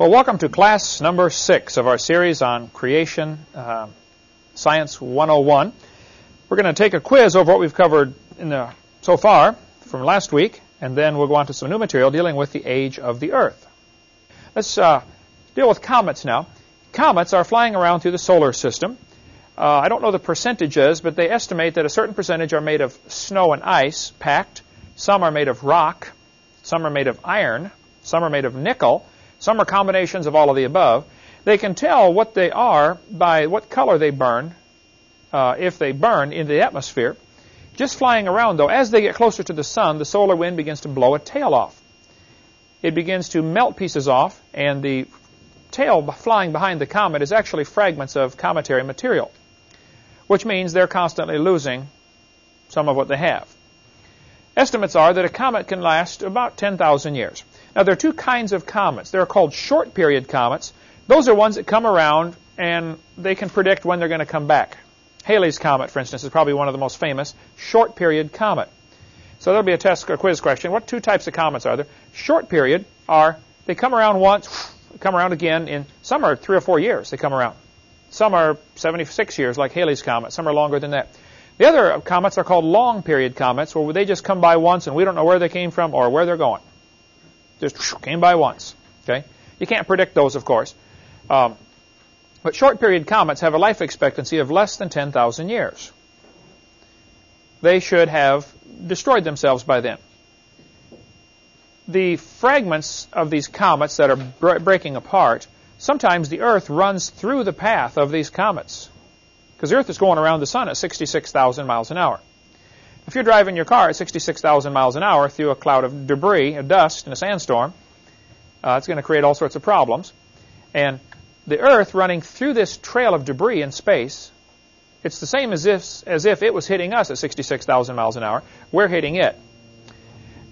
Well, welcome to class number six of our series on Creation uh, Science 101. We're going to take a quiz over what we've covered in the, so far from last week, and then we'll go on to some new material dealing with the age of the Earth. Let's uh, deal with comets now. Comets are flying around through the solar system. Uh, I don't know the percentages, but they estimate that a certain percentage are made of snow and ice packed. Some are made of rock. Some are made of iron. Some are made of nickel. Some are combinations of all of the above. They can tell what they are by what color they burn, uh, if they burn in the atmosphere. Just flying around, though, as they get closer to the sun, the solar wind begins to blow a tail off. It begins to melt pieces off, and the tail flying behind the comet is actually fragments of cometary material, which means they're constantly losing some of what they have. Estimates are that a comet can last about 10,000 years. Now, there are two kinds of comets. They're called short period comets. Those are ones that come around and they can predict when they're going to come back. Halley's Comet, for instance, is probably one of the most famous short period comet. So there'll be a test or quiz question. What two types of comets are there? Short period are they come around once, come around again in some are three or four years they come around. Some are 76 years like Halley's Comet. Some are longer than that. The other comets are called long period comets where they just come by once and we don't know where they came from or where they're going. Just came by once. Okay, You can't predict those, of course. Um, but short period comets have a life expectancy of less than 10,000 years. They should have destroyed themselves by then. The fragments of these comets that are breaking apart, sometimes the Earth runs through the path of these comets. Because the Earth is going around the Sun at 66,000 miles an hour. If you're driving your car at 66,000 miles an hour through a cloud of debris, a dust, and a sandstorm, uh, it's going to create all sorts of problems. And the Earth running through this trail of debris in space, it's the same as if, as if it was hitting us at 66,000 miles an hour. We're hitting it.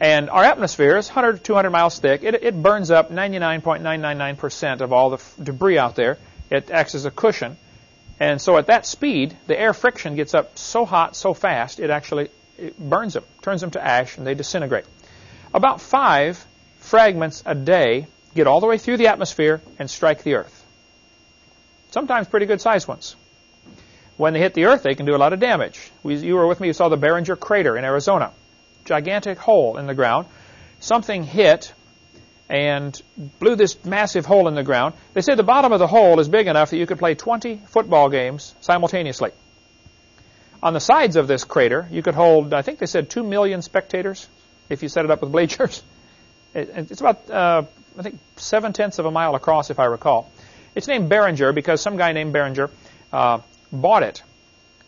And our atmosphere is 100 to 200 miles thick. It, it burns up 99.999% of all the debris out there. It acts as a cushion. And so at that speed, the air friction gets up so hot, so fast, it actually it burns them, turns them to ash, and they disintegrate. About five fragments a day get all the way through the atmosphere and strike the Earth sometimes pretty good sized ones. When they hit the Earth, they can do a lot of damage. We, you were with me, you saw the Barringer crater in Arizona. Gigantic hole in the ground. Something hit and blew this massive hole in the ground. They say the bottom of the hole is big enough that you could play 20 football games simultaneously. On the sides of this crater, you could hold, I think they said 2 million spectators if you set it up with bleachers. It, it's about, uh, I think, seven tenths of a mile across, if I recall. It's named Barringer because some guy named Barringer uh, bought it.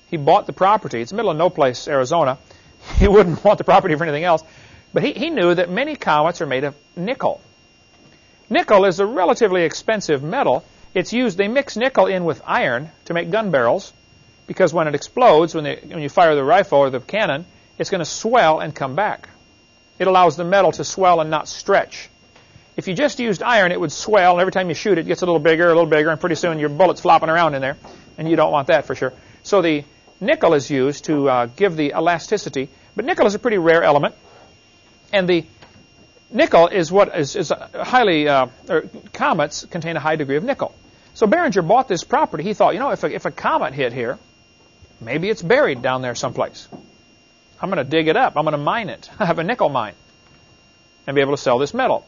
He bought the property. It's the middle of no place, Arizona. He wouldn't want the property for anything else. But he, he knew that many comets are made of nickel. Nickel is a relatively expensive metal. It's used, they mix nickel in with iron to make gun barrels because when it explodes, when, they, when you fire the rifle or the cannon, it's going to swell and come back. It allows the metal to swell and not stretch. If you just used iron, it would swell, and every time you shoot it, it gets a little bigger, a little bigger, and pretty soon your bullet's flopping around in there, and you don't want that for sure. So the nickel is used to uh, give the elasticity, but nickel is a pretty rare element, and the nickel is what is, is highly, uh, comets contain a high degree of nickel. So Barringer bought this property. He thought, you know, if a, if a comet hit here, maybe it's buried down there someplace. I'm going to dig it up. I'm going to mine it. I have a nickel mine and be able to sell this metal.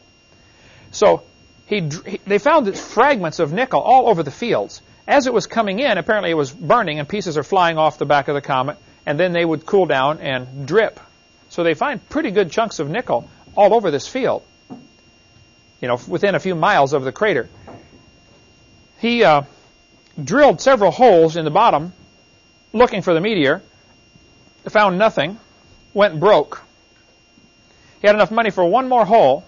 So he, they found fragments of nickel all over the fields. As it was coming in, apparently it was burning and pieces are flying off the back of the comet, and then they would cool down and drip. So they find pretty good chunks of nickel all over this field, you know, within a few miles of the crater. He uh, drilled several holes in the bottom looking for the meteor, found nothing, went broke. He had enough money for one more hole,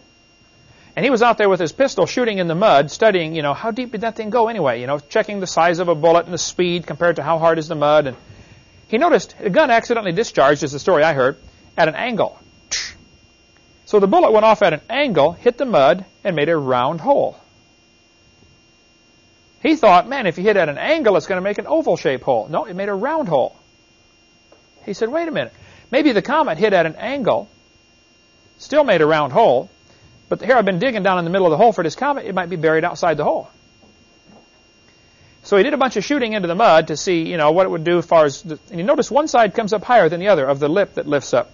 and he was out there with his pistol shooting in the mud, studying, you know, how deep did that thing go anyway? You know, checking the size of a bullet and the speed compared to how hard is the mud. And he noticed the gun accidentally discharged, is the story I heard, at an angle. So the bullet went off at an angle, hit the mud, and made a round hole. He thought, man, if you hit at an angle, it's going to make an oval shaped hole. No, it made a round hole. He said, wait a minute. Maybe the comet hit at an angle, still made a round hole, But here I've been digging down in the middle of the hole for this comet. It might be buried outside the hole. So he did a bunch of shooting into the mud to see, you know, what it would do as far as, the, and you notice one side comes up higher than the other of the lip that lifts up.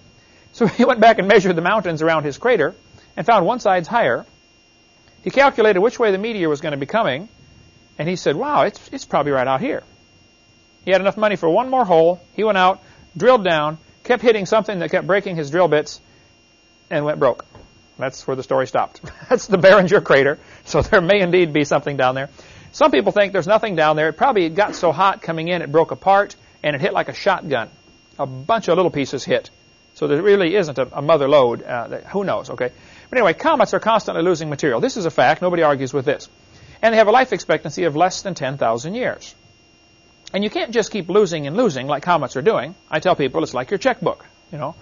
So he went back and measured the mountains around his crater and found one side's higher. He calculated which way the meteor was going to be coming, and he said, wow, it's, it's probably right out here. He had enough money for one more hole. He went out, drilled down, kept hitting something that kept breaking his drill bits, and went broke. That's where the story stopped. That's the Barringer crater. So there may indeed be something down there. Some people think there's nothing down there. It probably got so hot coming in it broke apart and it hit like a shotgun. A bunch of little pieces hit. So there really isn't a, a mother lode. Uh, that, who knows, okay? But anyway, comets are constantly losing material. This is a fact. Nobody argues with this. And they have a life expectancy of less than 10,000 years. And you can't just keep losing and losing like comets are doing. I tell people it's like your checkbook, you know.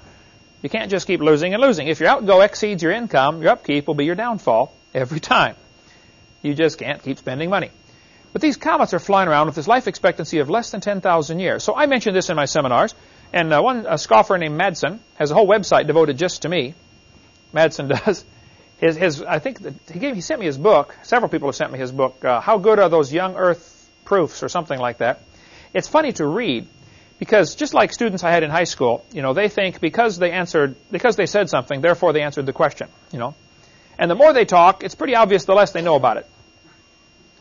You can't just keep losing and losing. If your outgo exceeds your income, your upkeep will be your downfall every time. You just can't keep spending money. But these comets are flying around with this life expectancy of less than 10,000 years. So I mentioned this in my seminars, and uh, one scoffer named Matson has a whole website devoted just to me. Matson does. His, his, I think he gave, he sent me his book. Several people have sent me his book. Uh, How good are those young Earth proofs, or something like that. It's funny to read because just like students I had in high school, you know, they think because they answered, because they said something, therefore they answered the question, you know. And the more they talk, it's pretty obvious the less they know about it.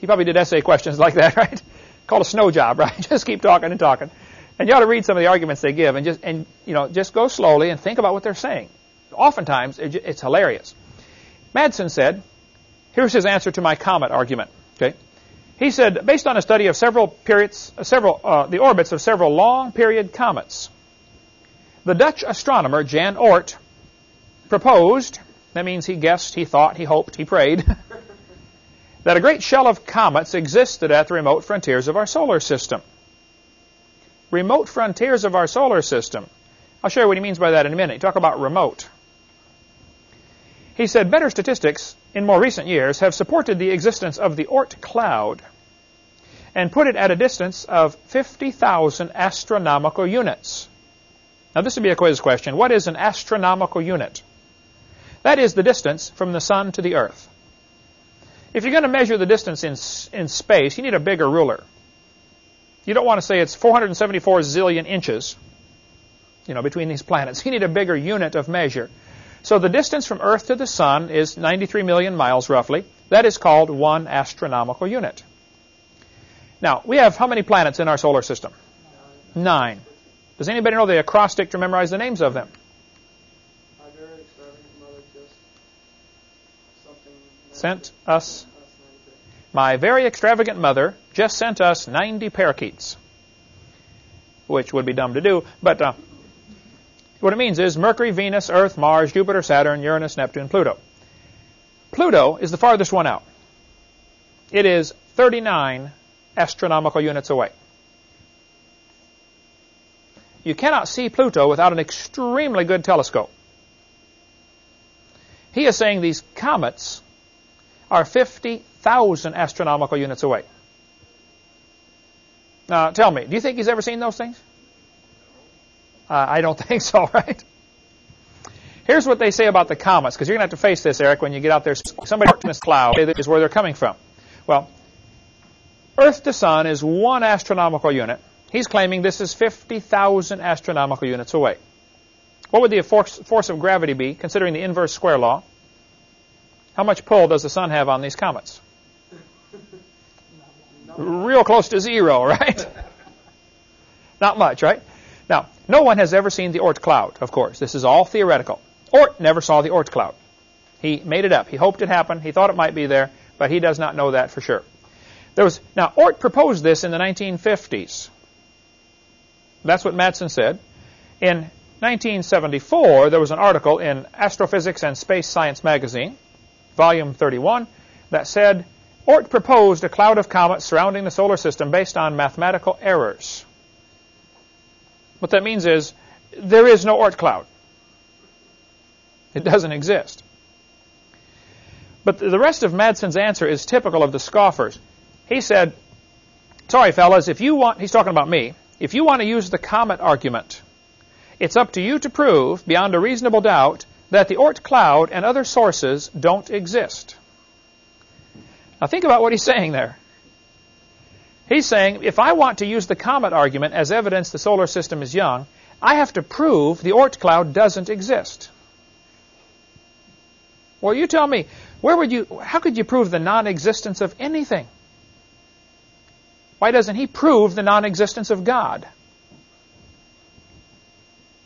He probably did essay questions like that, right? Called a snow job, right? just keep talking and talking. And you ought to read some of the arguments they give and just, and, you know, just go slowly and think about what they're saying. Oftentimes, it's hilarious. Matson said, here's his answer to my comet argument, okay? He said, based on a study of several periods, uh, several, uh, the orbits of several long period comets, the Dutch astronomer Jan Oort proposed, that means he guessed, he thought, he hoped, he prayed, that a great shell of comets existed at the remote frontiers of our solar system. Remote frontiers of our solar system. I'll show you what he means by that in a minute. Talk about remote. He said better statistics in more recent years have supported the existence of the Oort cloud and put it at a distance of 50,000 astronomical units. Now this would be a quiz question. What is an astronomical unit? That is the distance from the sun to the earth. If you're going to measure the distance in, in space, you need a bigger ruler. You don't want to say it's 474 zillion inches, you know, between these planets. You need a bigger unit of measure. So the distance from Earth to the Sun is 93 million miles roughly. That is called one astronomical unit. Now, we have how many planets in our solar system? Nine. Does anybody know the acrostic to memorize the names of them? Sent us. My very extravagant mother just sent us 90 parakeets, which would be dumb to do, but uh, what it means is Mercury, Venus, Earth, Mars, Jupiter, Saturn, Uranus, Neptune, Pluto. Pluto is the farthest one out. It is 39 astronomical units away. You cannot see Pluto without an extremely good telescope. He is saying these comets are 50,000 astronomical units away. Now, tell me, do you think he's ever seen those things? Uh, I don't think so, right? Here's what they say about the comets, because you're going to have to face this, Eric, when you get out there. Somebody in this cloud is where they're coming from. Well, Earth to Sun is one astronomical unit. He's claiming this is 50,000 astronomical units away. What would the force, force of gravity be, considering the inverse square law? How much pull does the Sun have on these comets? Real close to zero, right? Not much, right? Now, no one has ever seen the Oort cloud, of course. This is all theoretical. Oort never saw the Oort cloud. He made it up. He hoped it happened. He thought it might be there, but he does not know that for sure. There was now Oort proposed this in the 1950s. That's what Matson said. In 1974, there was an article in Astrophysics and Space Science magazine, volume 31, that said Oort proposed a cloud of comets surrounding the solar system based on mathematical errors. What that means is there is no Oort cloud. It doesn't exist. But the rest of Matson's answer is typical of the scoffers. He said, sorry fellas, if you want, he's talking about me, if you want to use the comet argument, it's up to you to prove, beyond a reasonable doubt, that the Oort cloud and other sources don't exist. Now think about what he's saying there. He's saying if I want to use the comet argument as evidence the solar system is young, I have to prove the Oort cloud doesn't exist. Well, you tell me, where would you, how could you prove the non-existence of anything? Why doesn't he prove the non-existence of God?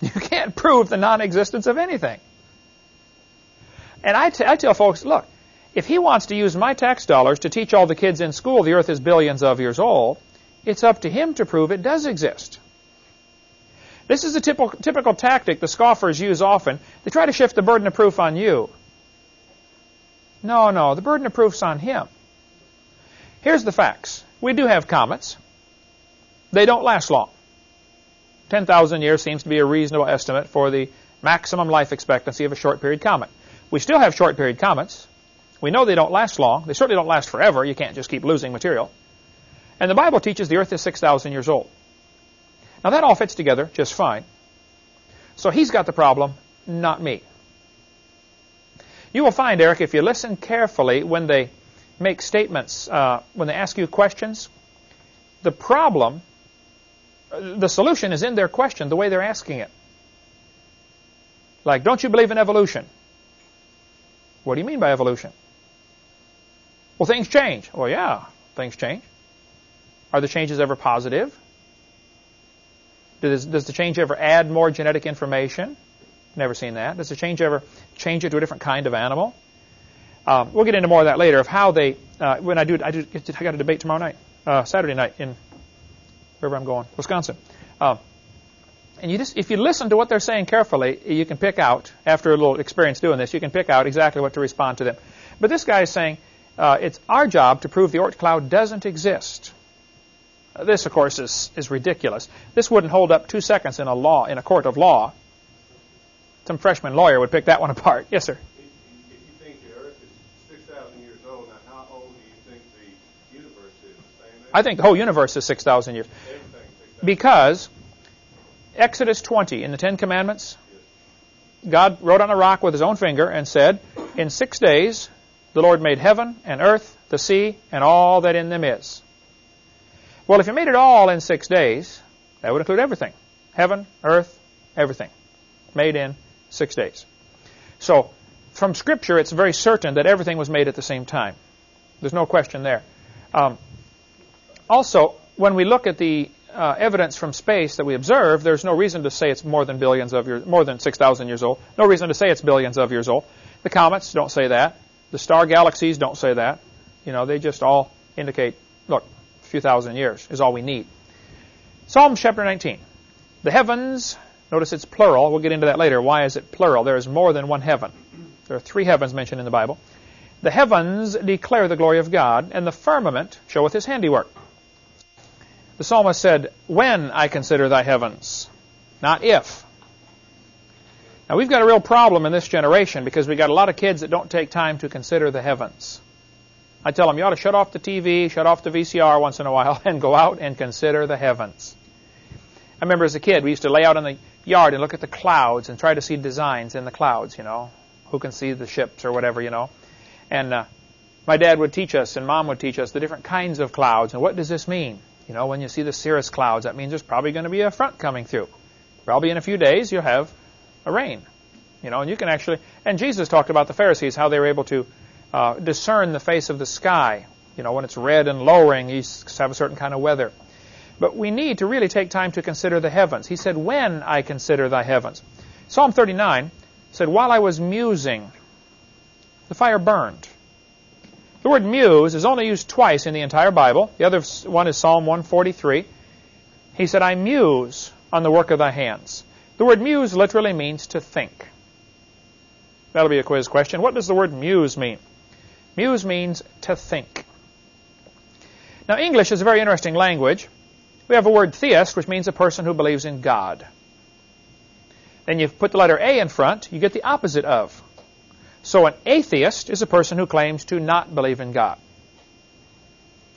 You can't prove the non-existence of anything. And I, I tell folks, look, if he wants to use my tax dollars to teach all the kids in school the earth is billions of years old, it's up to him to prove it does exist. This is a typical, typical tactic the scoffers use often. They try to shift the burden of proof on you. No, no, the burden of proof's on him. Here's the facts. We do have comets. They don't last long. 10,000 years seems to be a reasonable estimate for the maximum life expectancy of a short period comet. We still have short period comets. We know they don't last long. They certainly don't last forever. You can't just keep losing material. And the Bible teaches the earth is 6,000 years old. Now that all fits together just fine. So he's got the problem, not me. You will find, Eric, if you listen carefully when they make statements, uh, when they ask you questions, the problem, the solution is in their question, the way they're asking it. Like, don't you believe in evolution? What do you mean by evolution? Well, things change. Well, yeah, things change. Are the changes ever positive? Does, does the change ever add more genetic information? Never seen that. Does the change ever change it to a different kind of animal? Um, we'll get into more of that later of how they. Uh, when I do, I do. I got a debate tomorrow night, uh, Saturday night in wherever I'm going, Wisconsin. Um, and you just, if you listen to what they're saying carefully, you can pick out after a little experience doing this, you can pick out exactly what to respond to them. But this guy is saying uh, it's our job to prove the Oort cloud doesn't exist. Uh, this, of course, is, is ridiculous. This wouldn't hold up two seconds in a law in a court of law. Some freshman lawyer would pick that one apart. Yes, sir. If you think the Earth is 6,000 years old, now how old do you think the universe is? I think the whole universe is 6,000 years. Because Exodus 20 in the Ten Commandments, God wrote on a rock with his own finger and said, In six days the Lord made heaven and earth, the sea, and all that in them is. Well, if you made it all in six days, that would include everything. Heaven, earth, everything. Made in six days. So, from Scripture, it's very certain that everything was made at the same time. There's no question there. Um, also, when we look at the uh, evidence from space that we observe, there's no reason to say it's more than billions of years, more than 6,000 years old. No reason to say it's billions of years old. The comets don't say that. The star galaxies don't say that. You know, they just all indicate, look, a few thousand years is all we need. Psalm chapter 19. The heavens, notice it's plural. We'll get into that later. Why is it plural? There is more than one heaven. There are three heavens mentioned in the Bible. The heavens declare the glory of God, and the firmament showeth his handiwork. The psalmist said, When I consider thy heavens, not if. Now we've got a real problem in this generation because we've got a lot of kids that don't take time to consider the heavens. I tell them you ought to shut off the TV, shut off the VCR once in a while, and go out and consider the heavens. I remember as a kid, we used to lay out in the yard and look at the clouds and try to see designs in the clouds, you know. Who can see the ships or whatever, you know. And uh, my dad would teach us and mom would teach us the different kinds of clouds and what does this mean? You know, when you see the cirrus clouds, that means there's probably going to be a front coming through. Probably in a few days you'll have a rain. You know, and you can actually, and Jesus talked about the Pharisees, how they were able to uh, discern the face of the sky. You know, when it's red and lowering, you have a certain kind of weather. But we need to really take time to consider the heavens. He said, when I consider thy heavens. Psalm 39 said, while I was musing, the fire burned. The word muse is only used twice in the entire Bible. The other one is Psalm 143. He said, I muse on the work of thy hands. The word muse literally means to think. That'll be a quiz question. What does the word muse mean? Muse means to think. Now, English is a very interesting language. We have a word theist, which means a person who believes in God. Then you put the letter A in front, you get the opposite of. So an atheist is a person who claims to not believe in God.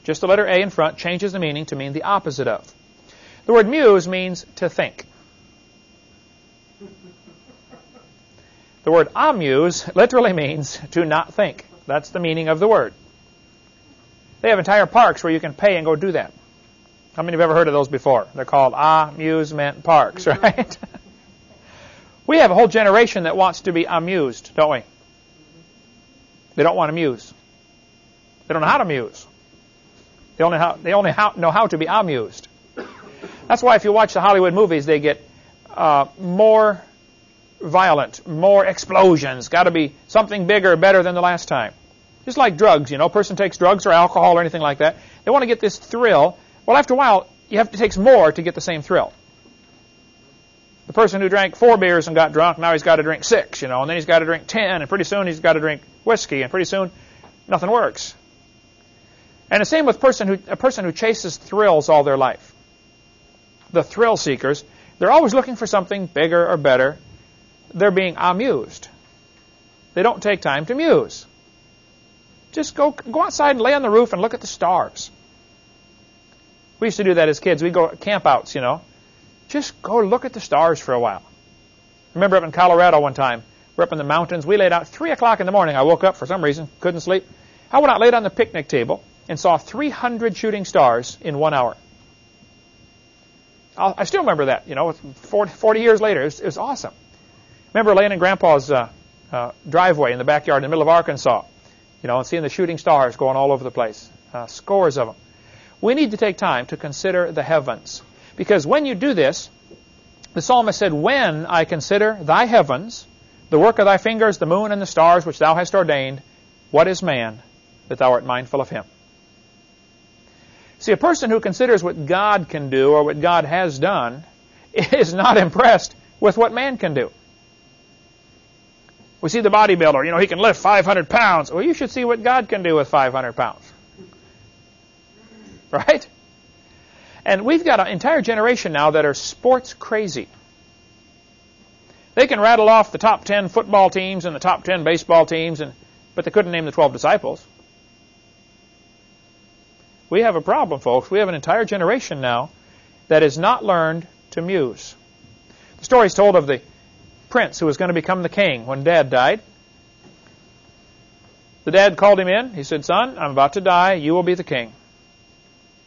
Just the letter A in front changes the meaning to mean the opposite of. The word muse means to think. The word amuse literally means to not think. That's the meaning of the word. They have entire parks where you can pay and go do that. How many have ever heard of those before? They're called amusement parks, right? we have a whole generation that wants to be amused, don't we? They don't want to muse. They don't know how to muse. They only, how, they only how, know how to be amused. That's why if you watch the Hollywood movies, they get uh, more violent, more explosions. Got to be something bigger, better than the last time. Just like drugs, you know, a person takes drugs or alcohol or anything like that. They want to get this thrill. Well, after a while, you have to take more to get the same thrill. The person who drank four beers and got drunk, now he's got to drink six, you know, and then he's got to drink ten, and pretty soon he's got to drink whiskey, and pretty soon nothing works. And the same with person who, a person who chases thrills all their life. The thrill seekers, they're always looking for something bigger or better. They're being amused. They don't take time to muse. Just go, go outside and lay on the roof and look at the stars. We used to do that as kids. We'd go campouts, you know. Just go look at the stars for a while. remember up in Colorado one time, we're up in the mountains. We laid out 3 o'clock in the morning. I woke up for some reason, couldn't sleep. I went out, laid on the picnic table, and saw 300 shooting stars in one hour. i still remember that, you know, 40, 40 years later. It was, it was, awesome. Remember laying in Grandpa's uh, uh, driveway in the backyard in the middle of Arkansas, you know, and seeing the shooting stars going all over the place, uh, scores of them. We need to take time to consider the heavens. Because when you do this, the psalmist said, When I consider thy heavens, the work of thy fingers, the moon and the stars which thou hast ordained, what is man that thou art mindful of him? See, a person who considers what God can do or what God has done is not impressed with what man can do. We see the bodybuilder, you know, he can lift 500 pounds. Well, you should see what God can do with 500 pounds. Right? And we've got an entire generation now that are sports crazy. They can rattle off the top 10 football teams and the top 10 baseball teams, and, but they couldn't name the 12 disciples. We have a problem, folks. We have an entire generation now that has not learned to muse. The story is told of the prince who was going to become the king when dad died. The dad called him in. He said, Son, I'm about to die. You will be the king.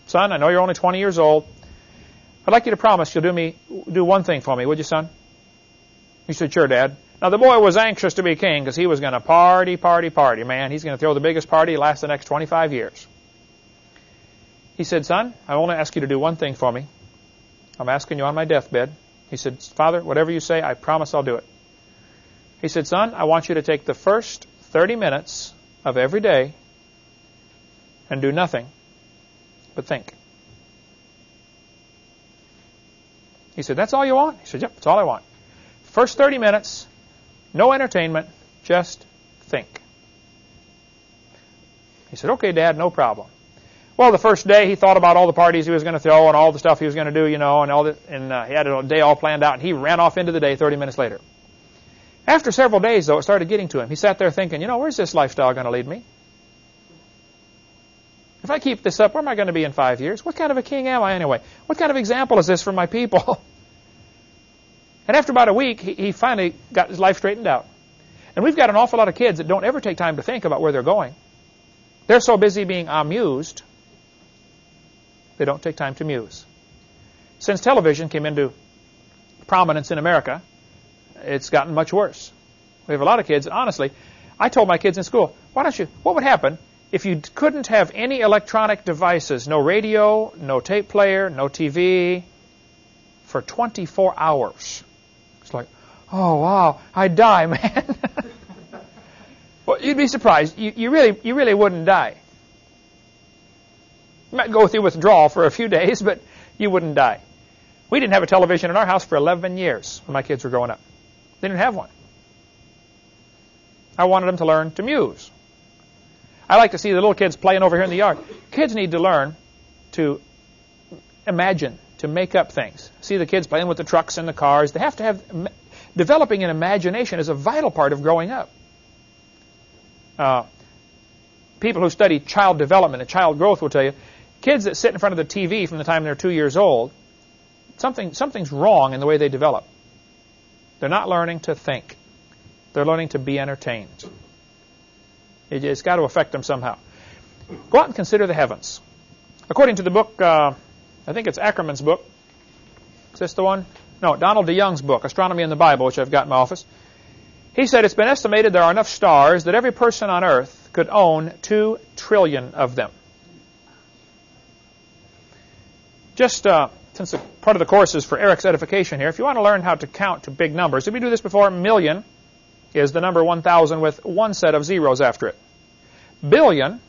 Son, I know you're only 20 years old. I'd like you to promise you'll do me do one thing for me, would you, son? He said, Sure, Dad. Now the boy was anxious to be king because he was going to party, party, party. Man, he's going to throw the biggest party last the next 25 years. He said, Son, I only ask you to do one thing for me. I'm asking you on my deathbed. He said, Father, whatever you say, I promise I'll do it. He said, Son, I want you to take the first 30 minutes of every day and do nothing but think. He said, That's all you want? He said, Yep, that's all I want. First 30 minutes, no entertainment, just think. He said, Okay, Dad, no problem. Well, the first day he thought about all the parties he was going to throw and all the stuff he was going to do, you know, and all the, and uh, he had a day all planned out, and he ran off into the day 30 minutes later. After several days, though, it started getting to him. He sat there thinking, you know, where's this lifestyle going to lead me? If I keep this up, where am I going to be in five years? What kind of a king am I anyway? What kind of example is this for my people? and after about a week, he, he finally got his life straightened out. And we've got an awful lot of kids that don't ever take time to think about where they're going. They're so busy being amused, they don't take time to muse. Since television came into prominence in America, it's gotten much worse. We have a lot of kids, honestly, I told my kids in school, why don't you, what would happen if you couldn't have any electronic devices, no radio, no tape player, no TV, for 24 hours. It's like, oh wow, I'd die, man. well, you'd be surprised. You, you, really, you really wouldn't die. You might go through withdrawal for a few days, but you wouldn't die. We didn't have a television in our house for 11 years when my kids were growing up. They didn't have one. I wanted them to learn to muse. I like to see the little kids playing over here in the yard. Kids need to learn to imagine, to make up things. See the kids playing with the trucks and the cars. They have to have developing an imagination is a vital part of growing up. Uh, people who study child development and child growth will tell you kids that sit in front of the TV from the time they're two years old, something something's wrong in the way they develop. They're not learning to think. They're learning to be entertained. It, has got to affect them somehow. Go out and consider the heavens. According to the book, uh, I think it's Ackerman's book. Is this the one? No, Donald DeYoung's book, Astronomy in the Bible, which I've got in my office. He said it's been estimated there are enough stars that every person on Earth could own two trillion of them. Just uh, since part of the course is for Eric's edification here, if you want to learn how to count to big numbers, did we do this before? Million is the number 1,000 with one set of zeros after it. Billion,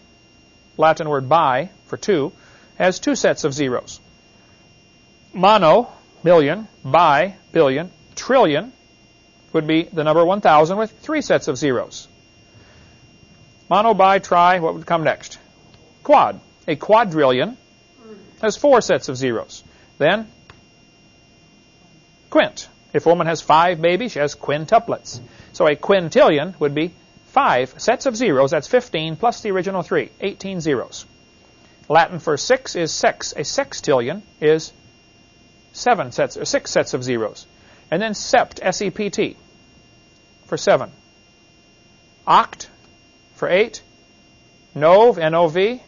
Latin word bi for two, has two sets of zeros. Mono, million, bi, billion, trillion would be the number 1,000 with three sets of zeros. Mono, bi, tri, what would come next? Quad. A quadrillion has four sets of zeros. Then, quint. If a woman has five babies, she has quintuplets. So a quintillion would be five sets of zeros. That's 15 plus the original three, 18 zeros. Latin for six is sex. A sextillion is seven sets or six sets of zeros. And then sept, S-E-P-T, for seven. Oct for eight. Nov, N-O-V.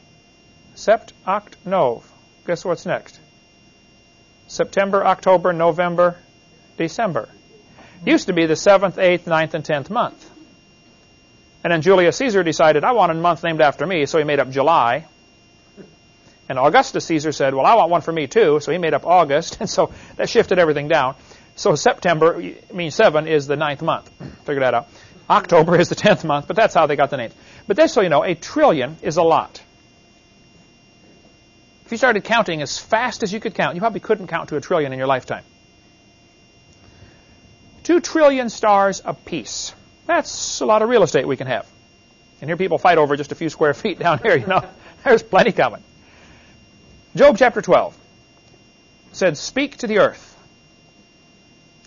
Sept, oct, nov. Guess what's next? September, October, November, December. Used to be the 7th, 8th, 9th, and 10th month. And then Julius Caesar decided, I want a month named after me, so he made up July. And Augustus Caesar said, well, I want one for me too, so he made up August, and so that shifted everything down. So September, I mean 7, is the ninth month. Figure that out. October is the 10th month, but that's how they got the names. But just so you know, a trillion is a lot. If you started counting as fast as you could count, you probably couldn't count to a trillion in your lifetime. Two trillion stars apiece. That's a lot of real estate we can have. And here people fight over just a few square feet down here, you know. There's plenty coming. Job chapter 12 said, Speak to the earth,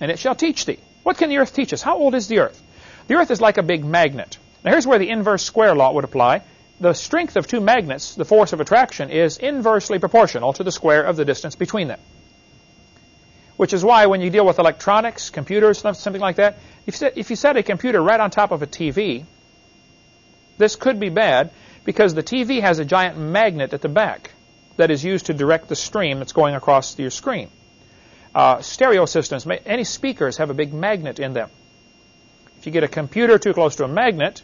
and it shall teach thee. What can the earth teach us? How old is the earth? The earth is like a big magnet. Now here's where the inverse square law would apply. The strength of two magnets, the force of attraction, is inversely proportional to the square of the distance between them. Which is why when you deal with electronics, computers, something like that, if you set a computer right on top of a TV, this could be bad because the TV has a giant magnet at the back that is used to direct the stream that's going across your screen. Uh, stereo systems, any speakers have a big magnet in them. If you get a computer too close to a magnet,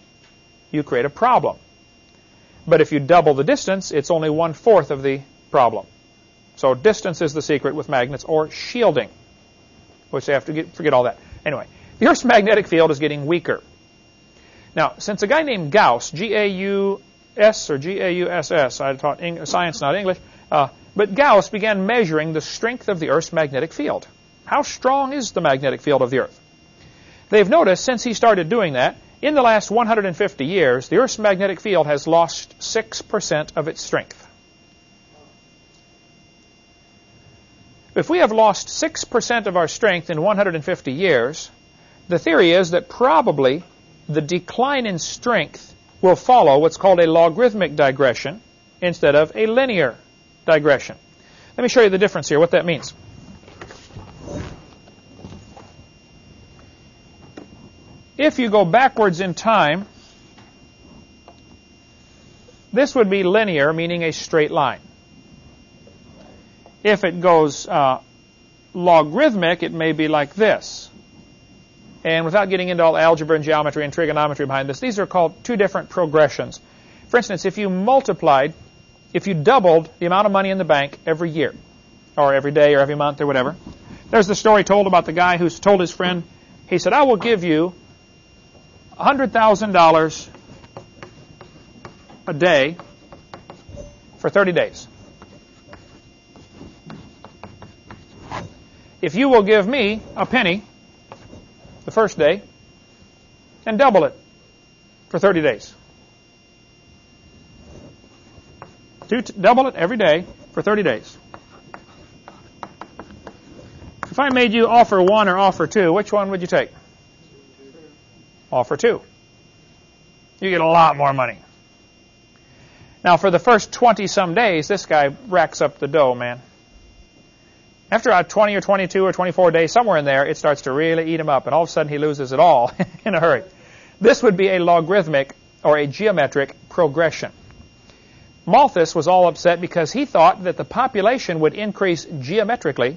you create a problem. But if you double the distance, it's only one-fourth of the problem. So distance is the secret with magnets, or shielding, which they have to get, forget all that. Anyway, the Earth's magnetic field is getting weaker. Now, since a guy named Gauss, G-A-U S or G-A-U-S-S. I taught Eng science, not English. Uh, but Gauss began measuring the strength of the Earth's magnetic field. How strong is the magnetic field of the Earth? They've noticed since he started doing that, in the last 150 years, the Earth's magnetic field has lost 6% of its strength. If we have lost 6% of our strength in 150 years, the theory is that probably the decline in strength will follow what's called a logarithmic digression instead of a linear digression. Let me show you the difference here, what that means. If you go backwards in time, this would be linear, meaning a straight line. If it goes uh, logarithmic, it may be like this. And without getting into all algebra and geometry and trigonometry behind this, these are called two different progressions. For instance, if you multiplied, if you doubled the amount of money in the bank every year, or every day, or every month, or whatever, there's the story told about the guy who's told his friend, he said, I will give you $100,000 a day for 30 days. If you will give me a penny the first day and double it for 30 days. Double it every day for 30 days. If I made you offer one or offer two, which one would you take? Offer two. You get a lot more money. Now, for the first 20 some days, this guy racks up the dough, man. After about 20 or 22 or 24 days, somewhere in there, it starts to really eat him up, and all of a sudden he loses it all in a hurry. This would be a logarithmic or a geometric progression. Malthus was all upset because he thought that the population would increase geometrically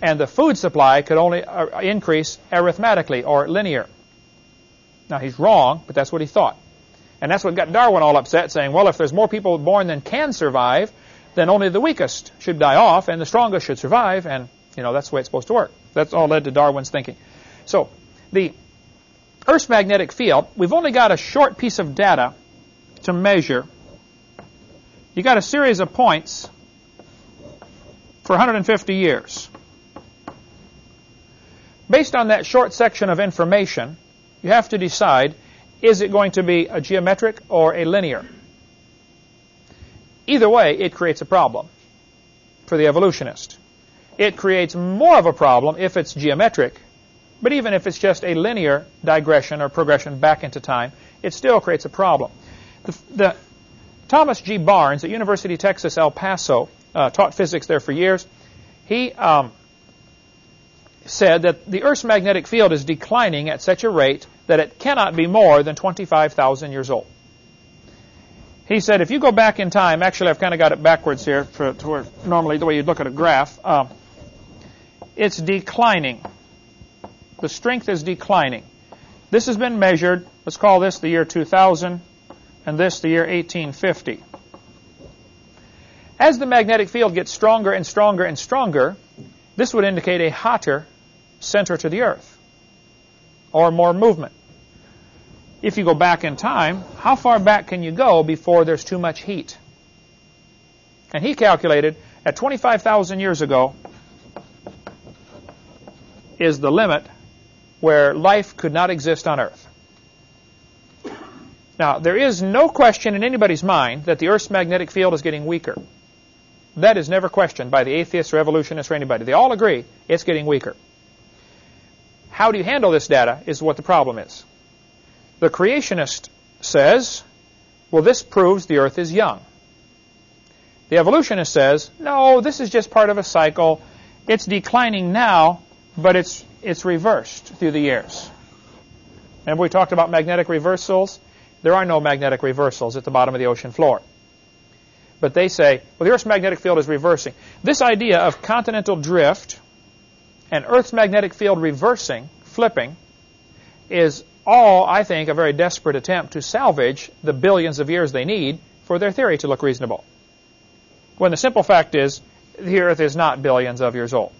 and the food supply could only uh, increase arithmetically or linear. Now he's wrong, but that's what he thought. And that's what got Darwin all upset, saying, well, if there's more people born than can survive, then only the weakest should die off and the strongest should survive, and you know that's the way it's supposed to work. That's all led to Darwin's thinking. So the Earth's magnetic field, we've only got a short piece of data to measure. You got a series of points for 150 years. Based on that short section of information, you have to decide, is it going to be a geometric or a linear? Either way, it creates a problem for the evolutionist. It creates more of a problem if it's geometric, but even if it's just a linear digression or progression back into time, it still creates a problem. The, the Thomas G. Barnes at University of Texas, El Paso, uh, taught physics there for years. He um, said that the Earth's magnetic field is declining at such a rate that it cannot be more than 25,000 years old. He said if you go back in time, actually I've kind of got it backwards here for, to where normally the way you'd look at a graph, uh, it's declining. The strength is declining. This has been measured, let's call this the year 2000, and this the year 1850. As the magnetic field gets stronger and stronger and stronger, this would indicate a hotter center to the Earth, or more movement. If you go back in time, how far back can you go before there's too much heat? And he calculated at 25,000 years ago is the limit where life could not exist on Earth. Now, there is no question in anybody's mind that the Earth's magnetic field is getting weaker. That is never questioned by the atheists or evolutionists or anybody. They all agree it's getting weaker. How do you handle this data is what the problem is. The creationist says, well, this proves the earth is young. The evolutionist says, no, this is just part of a cycle. It's declining now, but it's, it's reversed through the years. Remember we talked about magnetic reversals? There are no magnetic reversals at the bottom of the ocean floor. But they say, well, the Earth's magnetic field is reversing. This idea of continental drift and Earth's magnetic field reversing, flipping, is all, I think, a very desperate attempt to salvage the billions of years they need for their theory to look reasonable. When the simple fact is, the Earth is not billions of years old.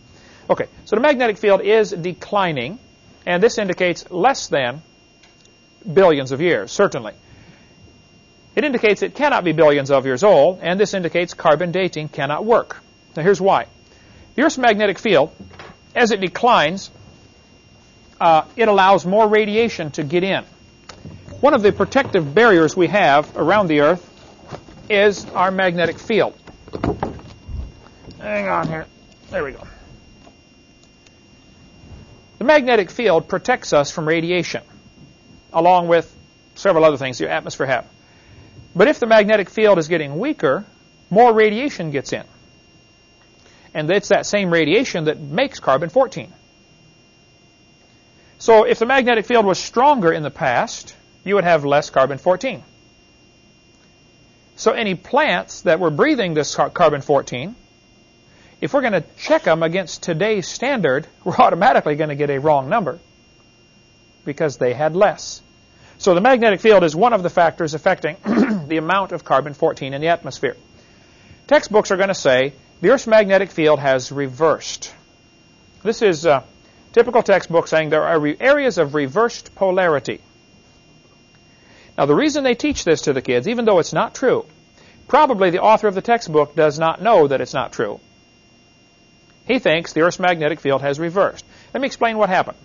Okay, so the magnetic field is declining, and this indicates less than billions of years, certainly. It indicates it cannot be billions of years old, and this indicates carbon dating cannot work. Now here's why. The Earth's magnetic field as it declines, uh, it allows more radiation to get in. One of the protective barriers we have around the Earth is our magnetic field. Hang on here. There we go. The magnetic field protects us from radiation, along with several other things the atmosphere have. But if the magnetic field is getting weaker, more radiation gets in. And it's that same radiation that makes carbon-14. So if the magnetic field was stronger in the past, you would have less carbon-14. So any plants that were breathing this carbon-14, if we're going to check them against today's standard, we're automatically going to get a wrong number because they had less. So the magnetic field is one of the factors affecting the amount of carbon-14 in the atmosphere. Textbooks are going to say the Earth's magnetic field has reversed. This is a typical textbook saying there are areas of reversed polarity. Now, the reason they teach this to the kids, even though it's not true, probably the author of the textbook does not know that it's not true. He thinks the Earth's magnetic field has reversed. Let me explain what happened.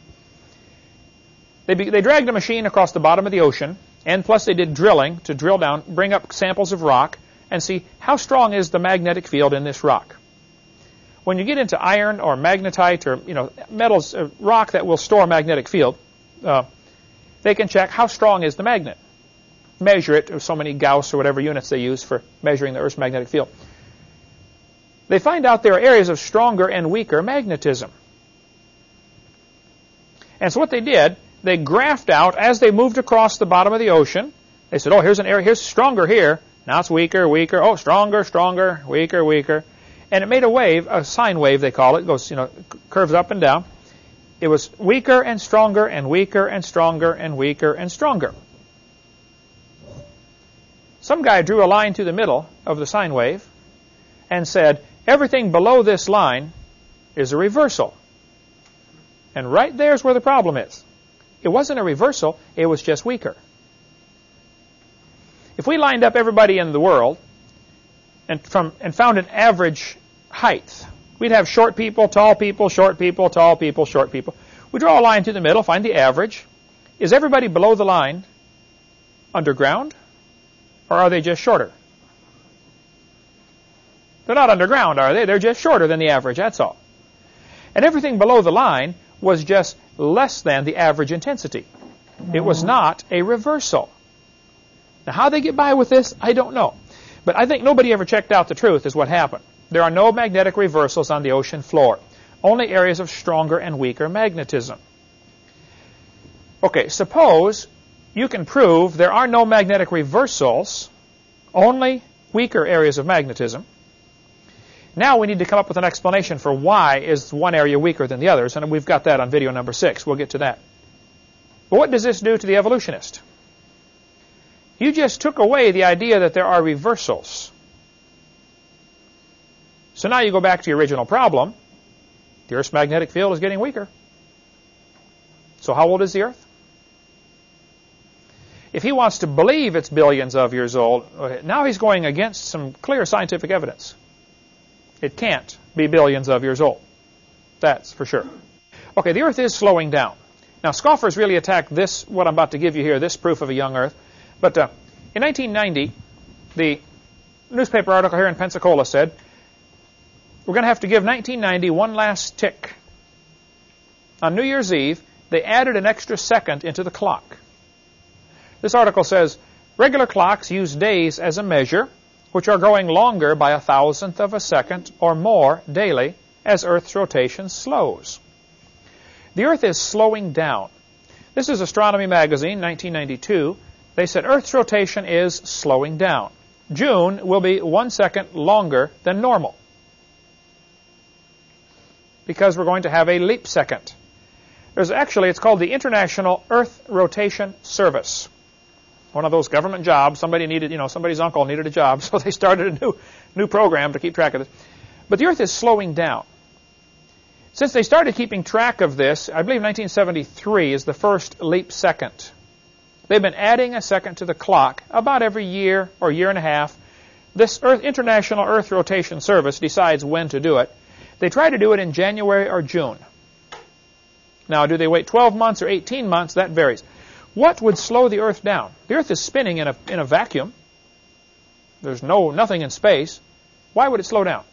They, they dragged a machine across the bottom of the ocean, and plus they did drilling to drill down, bring up samples of rock, and see how strong is the magnetic field in this rock. When you get into iron or magnetite or you know metals, uh, rock that will store magnetic field, uh, they can check how strong is the magnet. Measure it, or so many Gauss or whatever units they use for measuring the Earth's magnetic field. they find out there are areas of stronger and weaker magnetism. And so what they did, they graphed out as they moved across the bottom of the ocean. They said, oh, here's an area, here's stronger here. Now it's weaker, weaker. Oh, stronger, stronger, weaker, weaker. And it made a wave, a sine wave they call it. it goes, you know, curves up and down. It was weaker and stronger and weaker and stronger and weaker and stronger. Some guy drew a line through the middle of the sine wave and said, everything below this line is a reversal. And right there's where the problem is. It wasn't a reversal, it was just weaker. If we lined up everybody in the world and, from, and found an average height, we'd have short people, tall people, short people, tall people, short people. We draw a line through the middle, find the average. Is everybody below the line underground? Or are they just shorter? They're not underground, are they? They're just shorter than the average, that's all. And everything below the line was just less than the average intensity. It was not a reversal. Now, how they get by with this, I don't know. But I think nobody ever checked out the truth is what happened. There are no magnetic reversals on the ocean floor. Only areas of stronger and weaker magnetism. Okay, suppose you can prove there are no magnetic reversals, only weaker areas of magnetism. Now we need to come up with an explanation for why is one area weaker than the others, and we've got that on video number six. We'll get to that. But what does this do to the evolutionist? You just took away the idea that there are reversals. So now you go back to your original problem. The Earth's magnetic field is getting weaker. So how old is the Earth? If he wants to believe it's billions of years old, now he's going against some clear scientific evidence. It can't be billions of years old. That's for sure. Okay, the Earth is slowing down. Now, scoffers really attack this, what I'm about to give you here, this proof of a young Earth. But uh, in 1990, the newspaper article here in Pensacola said, we're going to have to give 1990 one last tick. On New Year's Eve, they added an extra second into the clock. This article says, regular clocks use days as a measure, which are growing longer by a thousandth of a second or more daily as Earth's rotation slows. The Earth is slowing down. This is Astronomy Magazine, 1992. They said Earth's rotation is slowing down. June will be one second longer than normal because we're going to have a leap second. There's actually, it's called the International Earth Rotation Service one of those government jobs. Somebody needed, you know, somebody's uncle needed a job, so they started a new, new program to keep track of this. But the Earth is slowing down. Since they started keeping track of this, I believe 1973 is the first leap second. They've been adding a second to the clock about every year or year and a half. This Earth, International Earth Rotation Service decides when to do it. They try to do it in January or June. Now, do they wait 12 months or 18 months? That varies. What would slow the Earth down? The Earth is spinning in a, in a vacuum. There's no nothing in space. Why would it slow down?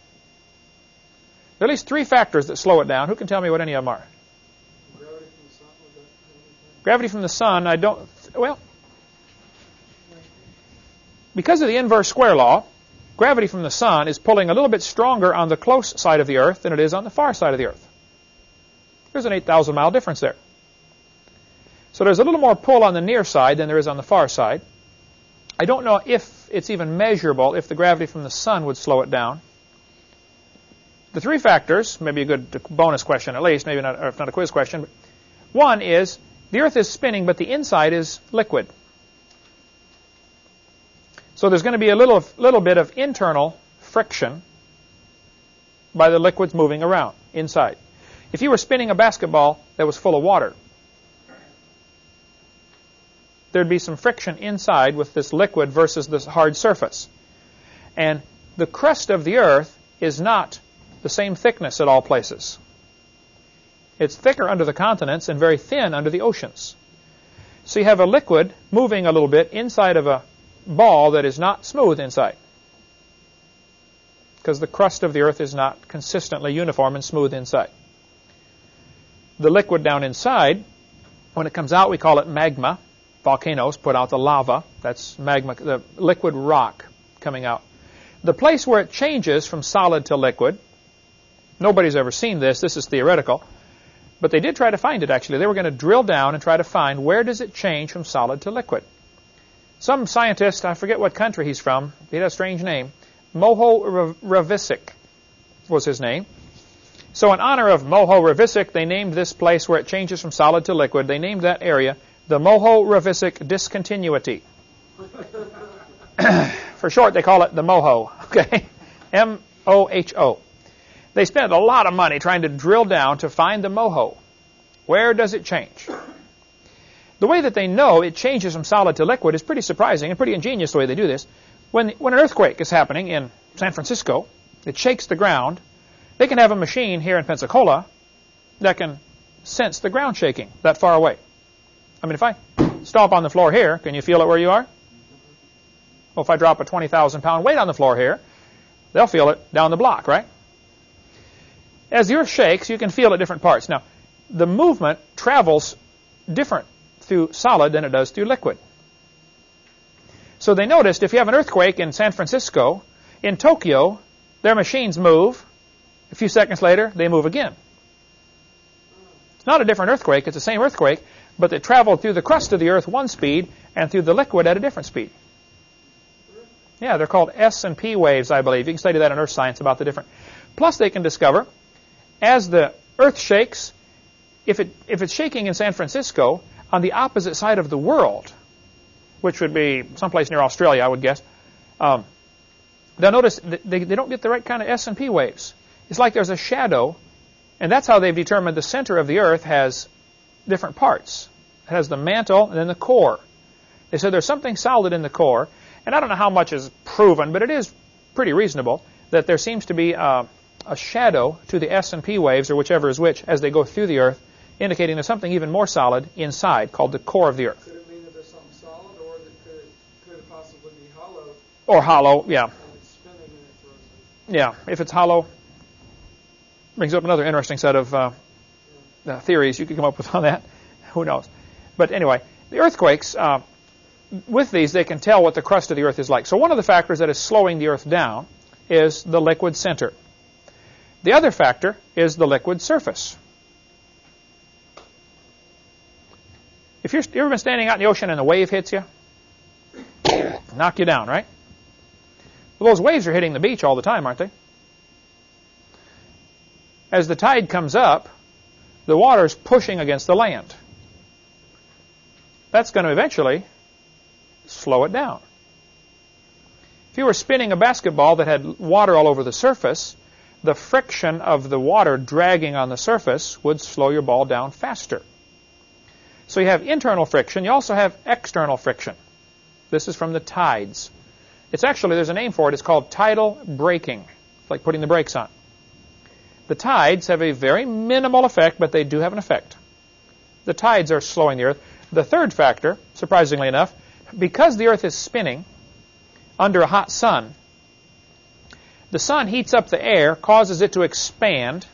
There are at least three factors that slow it down. Who can tell me what any of them are? Gravity from the sun. Gravity from the sun, I don't, well, because of the inverse square law, gravity from the sun is pulling a little bit stronger on the close side of the Earth than it is on the far side of the Earth. There's an 8,000 mile difference there. So there's a little more pull on the near side than there is on the far side. I don't know if it's even measurable if the gravity from the sun would slow it down. The three factors, maybe a good bonus question at least, maybe not, if not a quiz question. One is the Earth is spinning, but the inside is liquid. So there's going to be a little, little bit of internal friction by the liquids moving around inside. If you were spinning a basketball that was full of water, there'd be some friction inside with this liquid versus this hard surface. And the crust of the Earth is not the same thickness at all places. It's thicker under the continents and very thin under the oceans. So you have a liquid moving a little bit inside of a ball that is not smooth inside. Because the crust of the Earth is not consistently uniform and smooth inside. The liquid down inside, when it comes out, we call it magma volcanoes put out the lava. That's magma, the liquid rock coming out. The place where it changes from solid to liquid, nobody's ever seen this, this is theoretical, but they did try to find it actually. They were going to drill down and try to find where does it change from solid to liquid. Some scientist, I forget what country he's from, he had a strange name, Mohorovicic was his name. So in honor of Mohorovicic, they named this place where it changes from solid to liquid, they named that area the Mohorovicic Discontinuity. For short, they call it the Moho, okay? M-O-H-O. They spent a lot of money trying to drill down to find the moho. Where does it change? The way that they know it changes from solid to liquid is pretty surprising and pretty ingenious the way they do this. When, when an earthquake is happening in San Francisco, it shakes the ground. They can have a machine here in Pensacola that can sense the ground shaking that far away. I mean, if I stomp on the floor here, can you feel it where you are? Well, if I drop a 20,000 pound weight on the floor here, they'll feel it down the block, right? As the earth shakes, you can feel at different parts. Now, the movement travels different through solid than it does through liquid. So they noticed if you have an earthquake in San Francisco, in Tokyo, their machines move. A few seconds later, they move again. It's not a different earthquake, it's the same earthquake, but they travel through the crust of the earth one speed and through the liquid at a different speed. Yeah, they're called S and P waves, I believe. You can study that in earth science about the different. Plus, they can discover as the earth shakes, if, it, if it's shaking in San Francisco, on the opposite side of the world, which would be someplace near Australia, I would guess, um, they'll notice they, they don't get the right kind of S&P waves. It's like there's a shadow, and that's how they've determined the center of the Earth has different parts. It has the mantle and then the core. They said there's something solid in the core, and I don't know how much is proven, but it is pretty reasonable that there seems to be uh, a shadow to the S and P waves, or whichever is which, as they go through the Earth, indicating there's something even more solid inside, called the core of the Earth. Could it mean that there's something solid, or that could, could it possibly be hollow? Or hollow, yeah. It's spinning and it throws it. Yeah, if it's hollow, brings up another interesting set of uh, uh, theories you could come up with on that. Who knows? But anyway, the earthquakes, uh, with these, they can tell what the crust of the Earth is like. So one of the factors that is slowing the Earth down is the liquid center. The other factor is the liquid surface. If you're, you ever been standing out in the ocean and a wave hits you, knock you down, right? Well, those waves are hitting the beach all the time, aren't they? As the tide comes up, the water is pushing against the land. That's going to eventually slow it down. If you were spinning a basketball that had water all over the surface, the friction of the water dragging on the surface would slow your ball down faster. So you have internal friction. You also have external friction. This is from the tides. It's actually, there's a name for it. It's called tidal braking. It's like putting the brakes on. The tides have a very minimal effect, but they do have an effect. The tides are slowing the Earth. The third factor, surprisingly enough, because the Earth is spinning under a hot sun, the sun heats up the air, causes it to expand.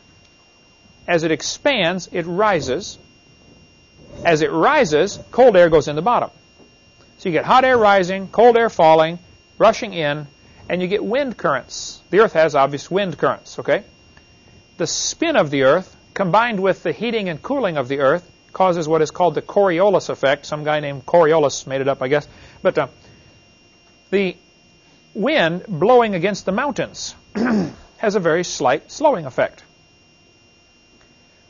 As it expands, it rises. As it rises, cold air goes in the bottom. So you get hot air rising, cold air falling, rushing in, and you get wind currents. The Earth has obvious wind currents, okay? The spin of the Earth, combined with the heating and cooling of the Earth, causes what is called the Coriolis effect. Some guy named Coriolis made it up, I guess. But uh, the wind blowing against the mountains has a very slight slowing effect.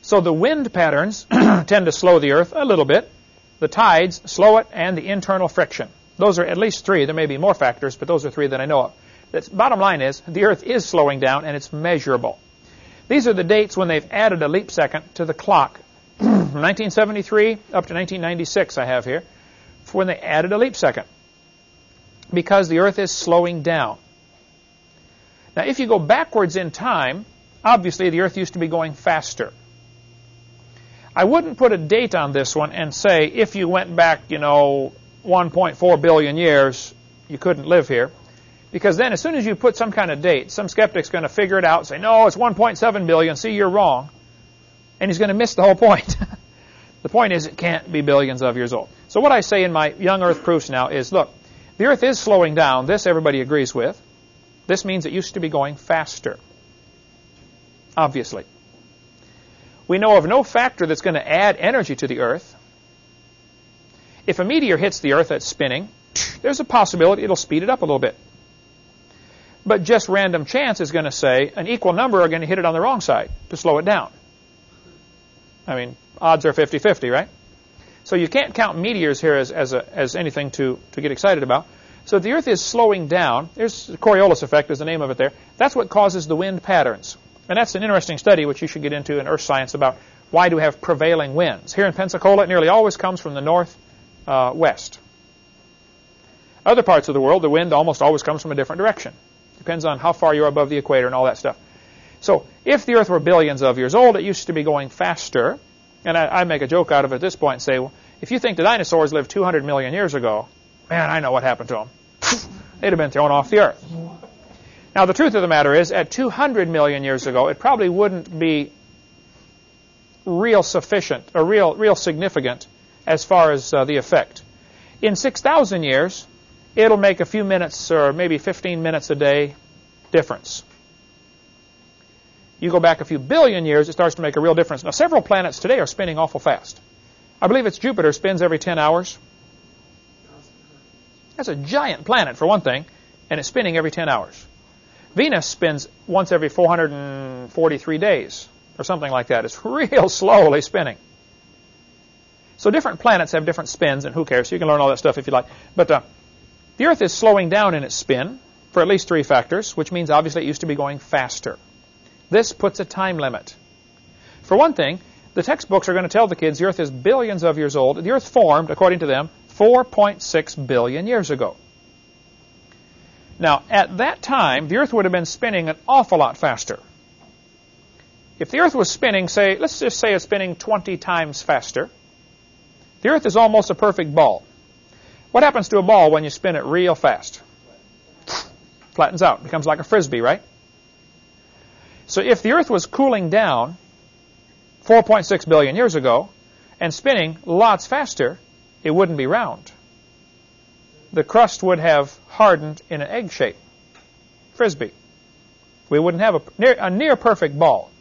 So the wind patterns tend to slow the earth a little bit. The tides slow it and the internal friction. Those are at least three. There may be more factors, but those are three that I know of. The bottom line is the earth is slowing down and it's measurable. These are the dates when they've added a leap second to the clock. From 1973 up to 1996 I have here, for when they added a leap second because the earth is slowing down. Now, if you go backwards in time, obviously the earth used to be going faster. I wouldn't put a date on this one and say if you went back, you know, 1.4 billion years, you couldn't live here. Because then as soon as you put some kind of date, some skeptic's going to figure it out and say, no, it's 1.7 billion, see, you're wrong. And he's going to miss the whole point. the point is it can't be billions of years old. So what I say in my young earth proofs now is, look, the Earth is slowing down. This everybody agrees with. This means it used to be going faster. Obviously. We know of no factor that's going to add energy to the Earth. If a meteor hits the Earth that's spinning, there's a possibility it'll speed it up a little bit. But just random chance is going to say an equal number are going to hit it on the wrong side to slow it down. I mean, odds are 50-50, right? So you can't count meteors here as, as, a, as anything to, to get excited about. So the Earth is slowing down. There's the Coriolis effect is the name of it there. That's what causes the wind patterns. And that's an interesting study which you should get into in earth science about why do we have prevailing winds. Here in Pensacola, it nearly always comes from the north uh, west. Other parts of the world, the wind almost always comes from a different direction. Depends on how far you're above the equator and all that stuff. So if the Earth were billions of years old, it used to be going faster. And I, I make a joke out of it at this point and say, well, if you think the dinosaurs lived 200 million years ago, man, I know what happened to them. They'd have been thrown off the Earth. Now, the truth of the matter is, at 200 million years ago, it probably wouldn't be real sufficient or real, real significant as far as uh, the effect. In 6,000 years, it'll make a few minutes or maybe 15 minutes a day difference. You go back a few billion years, it starts to make a real difference. Now, several planets today are spinning awful fast. I believe it's Jupiter spins every 10 hours. That's a giant planet, for one thing, and it's spinning every 10 hours. Venus spins once every 443 days, or something like that. It's real slowly spinning. So different planets have different spins, and who cares? You can learn all that stuff if you like. But uh, the Earth is slowing down in its spin for at least three factors, which means obviously it used to be going faster. This puts a time limit. For one thing, the textbooks are going to tell the kids the Earth is billions of years old. The Earth formed, according to them, 4.6 billion years ago. Now, at that time, the Earth would have been spinning an awful lot faster. If the Earth was spinning, say, let's just say it's spinning 20 times faster, the Earth is almost a perfect ball. What happens to a ball when you spin it real fast? Flattens out, becomes like a frisbee, right? So if the Earth was cooling down 4.6 billion years ago and spinning lots faster, it wouldn't be round. The crust would have hardened in an egg shape, frisbee. We wouldn't have a near, a near perfect ball.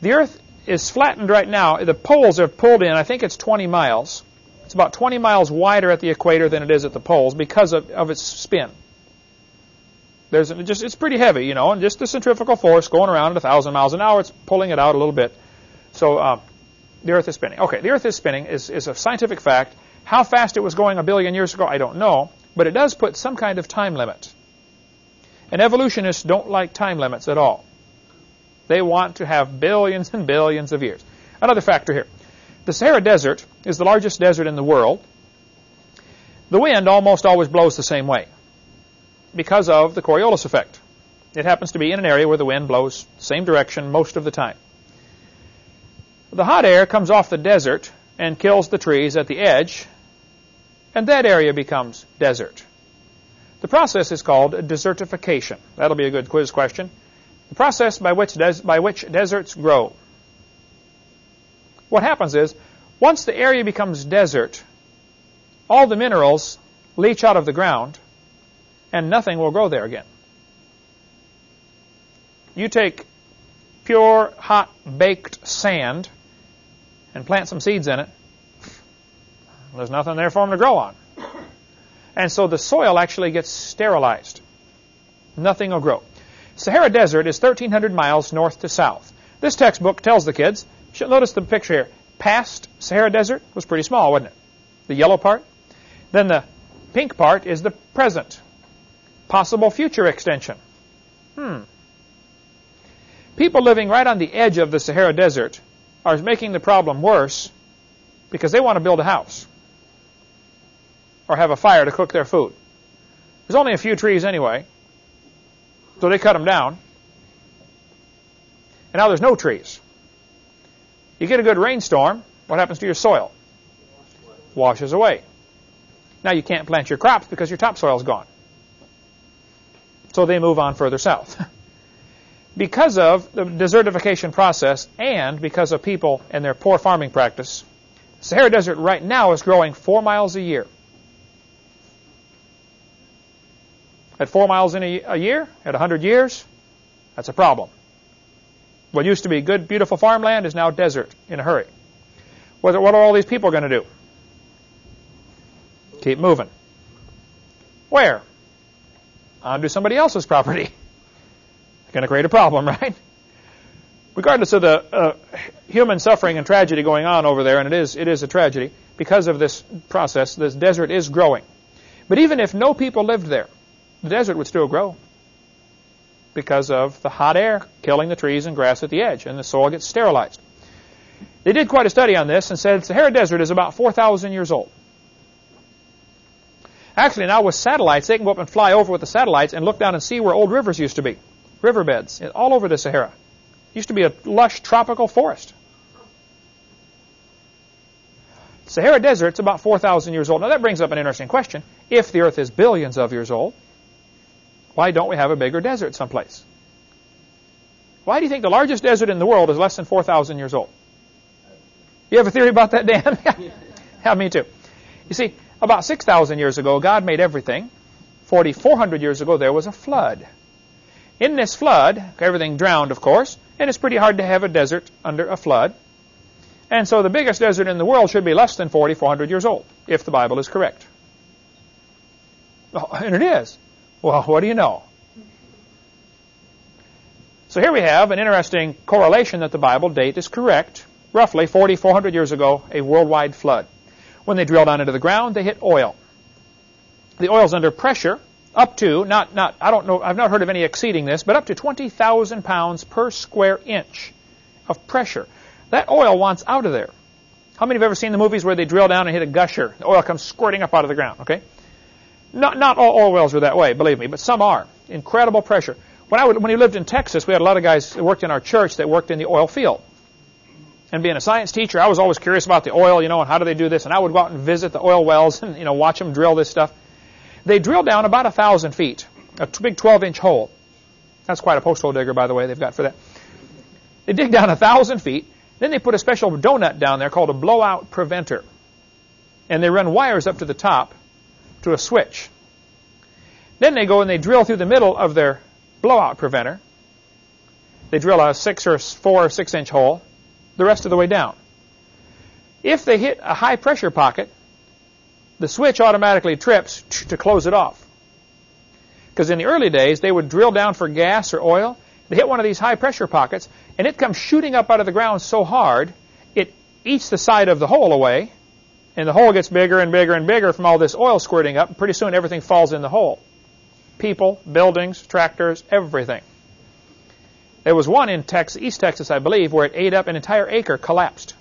The Earth is flattened right now. The poles are pulled in. I think it's 20 miles. It's about 20 miles wider at the equator than it is at the poles because of, of its spin. There's just it's pretty heavy, you know, and just the centrifugal force going around at 1,000 miles an hour, it's pulling it out a little bit. So uh, the Earth is spinning. Okay, the Earth is spinning is, is a scientific fact. How fast it was going a billion years ago, I don't know, but it does put some kind of time limit. And evolutionists don't like time limits at all. They want to have billions and billions of years. Another factor here. The Sahara Desert is the largest desert in the world. The wind almost always blows the same way because of the Coriolis effect. It happens to be in an area where the wind blows same direction most of the time. The hot air comes off the desert and kills the trees at the edge, and that area becomes desert. The process is called desertification. That'll be a good quiz question. The process by which, by which deserts grow. What happens is, once the area becomes desert, all the minerals leach out of the ground, and nothing will grow there again. You take pure, hot, baked sand and plant some seeds in it, there's nothing there for them to grow on. And so the soil actually gets sterilized. Nothing will grow. Sahara Desert is 1,300 miles north to south. This textbook tells the kids, should notice the picture here, past Sahara Desert was pretty small, wasn't it? The yellow part. Then the pink part is the present. Possible future extension. Hmm. People living right on the edge of the Sahara Desert are making the problem worse because they want to build a house or have a fire to cook their food. There's only a few trees anyway, so they cut them down. And now there's no trees. You get a good rainstorm, what happens to your soil? Washes away. Now you can't plant your crops because your topsoil's gone. So they move on further south. because of the desertification process and because of people and their poor farming practice, Sahara Desert right now is growing four miles a year. At 4 miles in a, a year, at 100 years, that's a problem. What used to be good, beautiful farmland is now desert in a hurry. What are all these people going to do? Keep moving. Where? Onto somebody else's property. going to create a problem, right? Regardless of the uh, human suffering and tragedy going on over there, and it is, it is a tragedy, because of this process, this desert is growing. But even if no people lived there, the desert would still grow because of the hot air killing the trees and grass at the edge, and the soil gets sterilized. They did quite a study on this and said the Sahara Desert is about 4,000 years old. Actually, now with satellites, they can go up and fly over with the satellites and look down and see where old rivers used to be. Riverbeds all over the Sahara. Used to be a lush tropical forest. Sahara Desert is about 4,000 years old. Now that brings up an interesting question. If the Earth is billions of years old, why don't we have a bigger desert someplace? Why do you think the largest desert in the world is less than 4,000 years old? You have a theory about that, Dan? yeah, me too. You see, about 6,000 years ago, God made everything. 4,400 years ago, there was a flood. In this flood, everything drowned, of course, and it's pretty hard to have a desert under a flood. And so the biggest desert in the world should be less than 4,400 years old, if the Bible is correct. Oh, and it is. Well, what do you know? So here we have an interesting correlation that the Bible date is correct. Roughly 4,400 years ago, a worldwide flood. When they drill down into the ground, they hit oil. The oil's under pressure up to, not, not, I don't know, I've not heard of any exceeding this, but up to 20,000 pounds per square inch of pressure. That oil wants out of there. How many have ever seen the movies where they drill down and hit a gusher? The oil comes squirting up out of the ground, okay? Not, not all oil wells are that way, believe me, but some are. Incredible pressure. When I would, when we lived in Texas, we had a lot of guys that worked in our church that worked in the oil field. And being a science teacher, I was always curious about the oil, you know, and how do they do this? And I would go out and visit the oil wells and, you know, watch them drill this stuff. They drill down about a thousand feet, a big 12-inch hole. That's quite a post hole digger, by the way, they've got for that. They dig down a thousand feet, then they put a special donut down there called a blowout preventer. And they run wires up to the top to a switch. Then they go and they drill through the middle of their blowout preventer. They drill a six or four or six inch hole the rest of the way down. If they hit a high pressure pocket, the switch automatically trips to close it off. Because in the early days, they would drill down for gas or oil. They hit one of these high pressure pockets, and it comes shooting up out of the ground so hard, it eats the side of the hole away, and the hole gets bigger and bigger and bigger from all this oil squirting up, and pretty soon everything falls in the hole. People, buildings, tractors, everything. There was one in Texas, East Texas, I believe, where it ate up an entire acre, collapsed,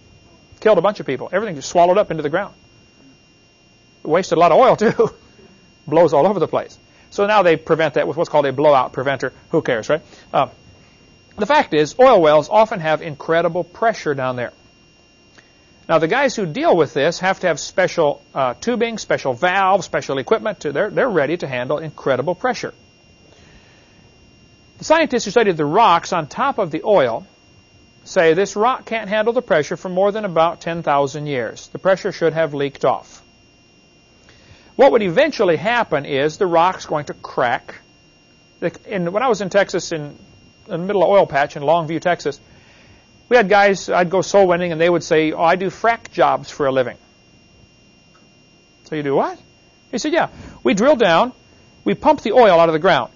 killed a bunch of people. Everything just swallowed up into the ground. It wasted a lot of oil too. Blows all over the place. So now they prevent that with what's called a blowout preventer. Who cares, right? Uh, the fact is, oil wells often have incredible pressure down there. Now, the guys who deal with this have to have special uh, tubing, special valves, special equipment. To, they're, they're ready to handle incredible pressure. The scientists who studied the rocks on top of the oil say this rock can't handle the pressure for more than about 10,000 years. The pressure should have leaked off. What would eventually happen is the rock's going to crack. In, when I was in Texas, in, in the middle of oil patch in Longview, Texas, we had guys, I'd go soul winning, and they would say, oh, I do frac jobs for a living. So you do what? He said, yeah. We drill down, we pump the oil out of the ground.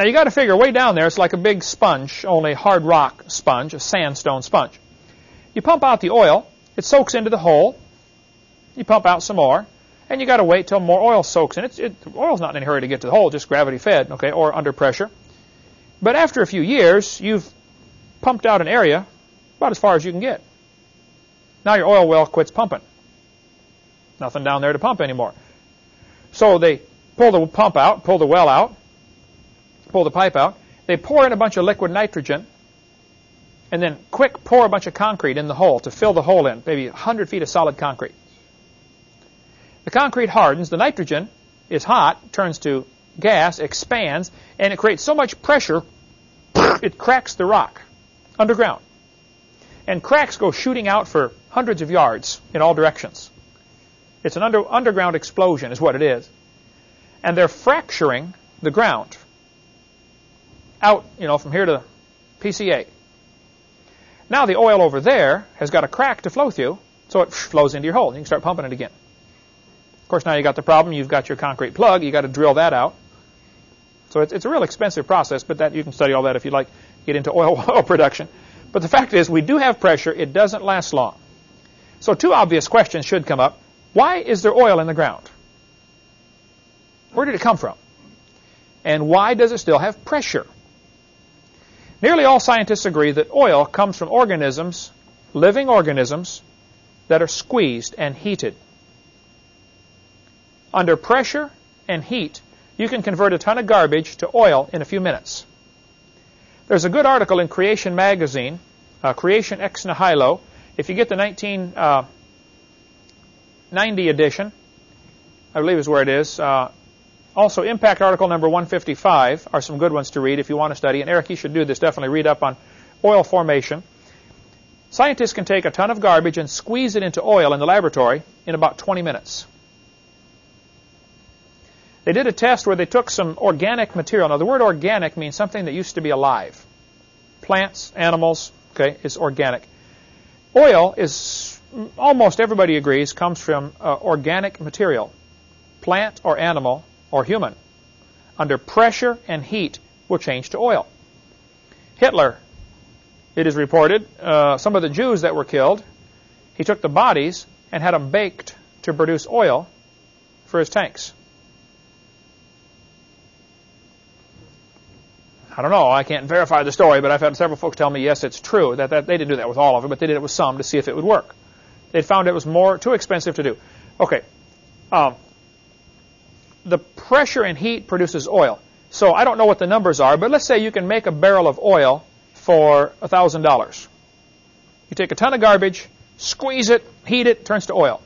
Now you got to figure way down there, it's like a big sponge, only hard rock sponge, a sandstone sponge. You pump out the oil, it soaks into the hole, you pump out some more, and you got to wait till more oil soaks in. It's, it, oil's not in a hurry to get to the hole, just gravity fed, okay, or under pressure. But after a few years, you've pumped out an area about as far as you can get. Now your oil well quits pumping. Nothing down there to pump anymore. So they pull the pump out, pull the well out, pull the pipe out. They pour in a bunch of liquid nitrogen, and then quick pour a bunch of concrete in the hole to fill the hole in, maybe 100 feet of solid concrete. The concrete hardens, the nitrogen is hot, turns to gas, expands, and it creates so much pressure, it cracks the rock underground. And cracks go shooting out for hundreds of yards in all directions. It's an under, underground explosion is what it is. And they're fracturing the ground. Out, you know, from here to PCA. Now the oil over there has got a crack to flow through, so it flows into your hole. And you can start pumping it again. Of course, now you got the problem. You've got your concrete plug. You got to drill that out. So it's, it's a real expensive process, but that you can study all that if you'd like get into oil, oil production. But the fact is, we do have pressure. It doesn't last long. So two obvious questions should come up. Why is there oil in the ground? Where did it come from? And why does it still have pressure? Nearly all scientists agree that oil comes from organisms, living organisms, that are squeezed and heated. Under pressure and heat, you can convert a ton of garbage to oil in a few minutes. There's a good article in Creation Magazine, uh, Creation Ex Nihilo. If you get the 1990 uh, edition, I believe is where it is, uh, also, Impact article number 155 are some good ones to read if you want to study. And Eric, you should do this. Definitely read up on oil formation. Scientists can take a ton of garbage and squeeze it into oil in the laboratory in about 20 minutes. They did a test where they took some organic material. Now, the word organic means something that used to be alive. Plants, animals, okay, is organic. Oil is, almost everybody agrees, comes from uh, organic material, plant or animal, or human, under pressure and heat will change to oil. Hitler, it is reported, uh, some of the Jews that were killed, he took the bodies and had them baked to produce oil for his tanks. I don't know. I can't verify the story, but I've had several folks tell me, yes, it's true. That, that They didn't do that with all of it, but they did it with some to see if it would work. They found it was more too expensive to do. Okay. Um, the pressure and heat produces oil. So I don't know what the numbers are, but let's say you can make a barrel of oil for $1,000. You take a ton of garbage, squeeze it, heat it, turns to oil.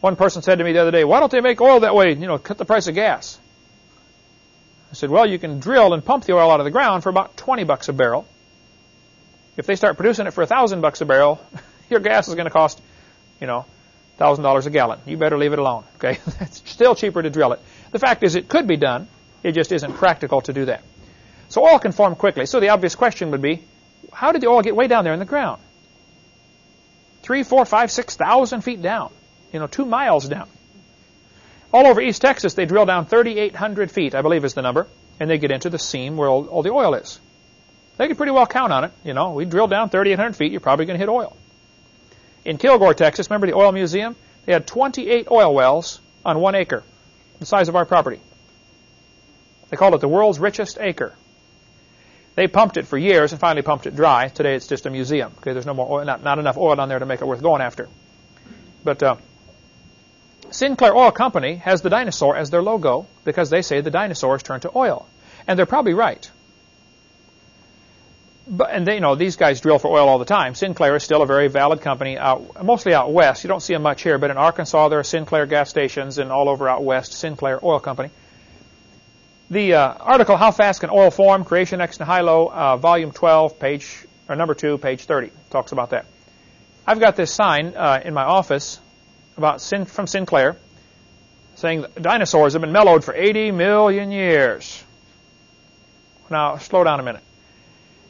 One person said to me the other day, why don't they make oil that way, you know, cut the price of gas? I said, well, you can drill and pump the oil out of the ground for about 20 bucks a barrel. If they start producing it for 1,000 bucks a barrel, your gas is going to cost, you know, $1,000 a gallon. You better leave it alone. Okay, It's still cheaper to drill it. The fact is it could be done. It just isn't practical to do that. So oil can form quickly. So the obvious question would be, how did the oil get way down there in the ground? Three, four, five, six thousand feet down. You know, two miles down. All over East Texas, they drill down 3,800 feet, I believe is the number, and they get into the seam where all, all the oil is. They can pretty well count on it. You know, we drill down 3,800 feet, you're probably going to hit oil. In Kilgore, Texas, remember the oil museum? They had 28 oil wells on one acre, the size of our property. They called it the world's richest acre. They pumped it for years and finally pumped it dry. Today it's just a museum. Okay, there's no more oil, not, not enough oil on there to make it worth going after. But uh, Sinclair Oil Company has the dinosaur as their logo because they say the dinosaurs turned to oil. And they're probably right but, and they, you know, these guys drill for oil all the time. Sinclair is still a very valid company, out, mostly out west. You don't see them much here, but in Arkansas there are Sinclair gas stations, and all over out west, Sinclair Oil Company. The uh, article, How Fast Can Oil Form? Creation Ex Nihilo, uh, Volume 12, page, or number 2, page 30, talks about that. I've got this sign uh, in my office about Sin, from Sinclair saying dinosaurs have been mellowed for 80 million years. Now, slow down a minute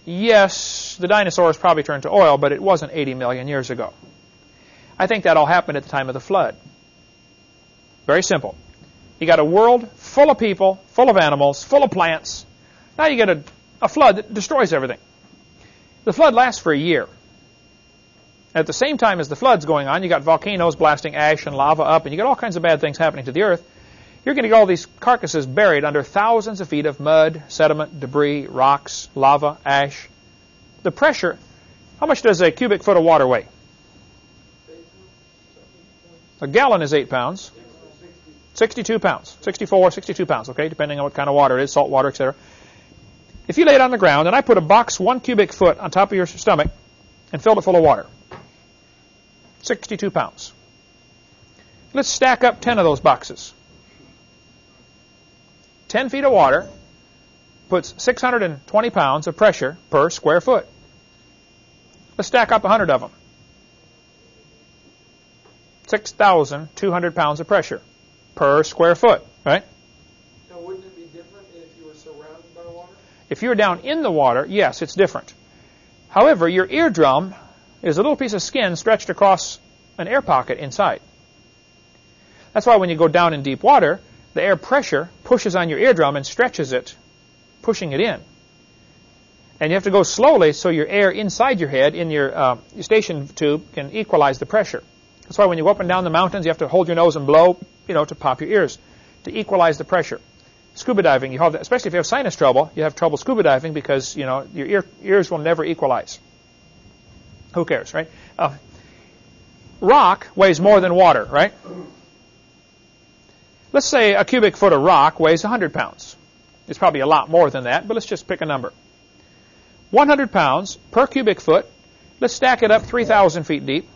yes, the dinosaurs probably turned to oil, but it wasn't 80 million years ago. I think that all happened at the time of the flood. Very simple. You got a world full of people, full of animals, full of plants. Now you get a, a flood that destroys everything. The flood lasts for a year. At the same time as the flood's going on, you got volcanoes blasting ash and lava up, and you got all kinds of bad things happening to the earth. You're going to get all these carcasses buried under thousands of feet of mud, sediment, debris, rocks, lava, ash. The pressure, how much does a cubic foot of water weigh? A gallon is 8 pounds. 62 pounds. 64, 62 pounds, okay, depending on what kind of water it is, salt water, etc. If you lay it on the ground and I put a box one cubic foot on top of your stomach and filled it full of water, 62 pounds. Let's stack up 10 of those boxes. 10 feet of water puts 620 pounds of pressure per square foot. Let's stack up 100 of them. 6,200 pounds of pressure per square foot, right? Now, wouldn't it be different If you're down in the water, yes, it's different. However, your eardrum is a little piece of skin stretched across an air pocket inside. That's why when you go down in deep water, the air pressure pushes on your eardrum and stretches it, pushing it in. And you have to go slowly so your air inside your head in your uh, eustachian tube can equalize the pressure. That's why when you go up and down the mountains, you have to hold your nose and blow, you know, to pop your ears to equalize the pressure. Scuba diving, you have, especially if you have sinus trouble, you have trouble scuba diving because you know your ear, ears will never equalize. Who cares, right? Uh, rock weighs more than water, right? Let's say a cubic foot of rock weighs 100 pounds. It's probably a lot more than that, but let's just pick a number. 100 pounds per cubic foot. Let's stack it up 3,000 feet deep.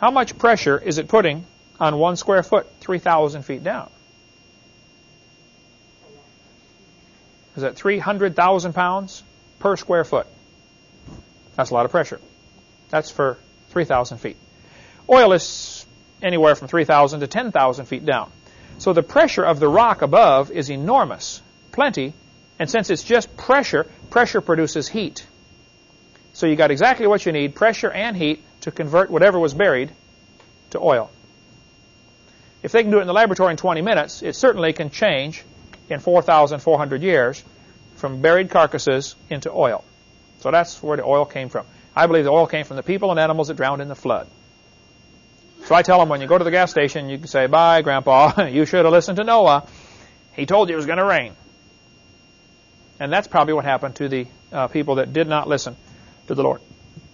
How much pressure is it putting on one square foot 3,000 feet down? Is that 300,000 pounds per square foot? That's a lot of pressure. That's for 3,000 feet. Oil is anywhere from 3,000 to 10,000 feet down. So the pressure of the rock above is enormous, plenty, and since it's just pressure, pressure produces heat. So you got exactly what you need, pressure and heat, to convert whatever was buried to oil. If they can do it in the laboratory in 20 minutes, it certainly can change in 4,400 years from buried carcasses into oil. So that's where the oil came from. I believe the oil came from the people and animals that drowned in the flood. So I tell them when you go to the gas station, you can say, Bye, Grandpa. you should have listened to Noah. He told you it was going to rain. And that's probably what happened to the uh, people that did not listen to the Lord.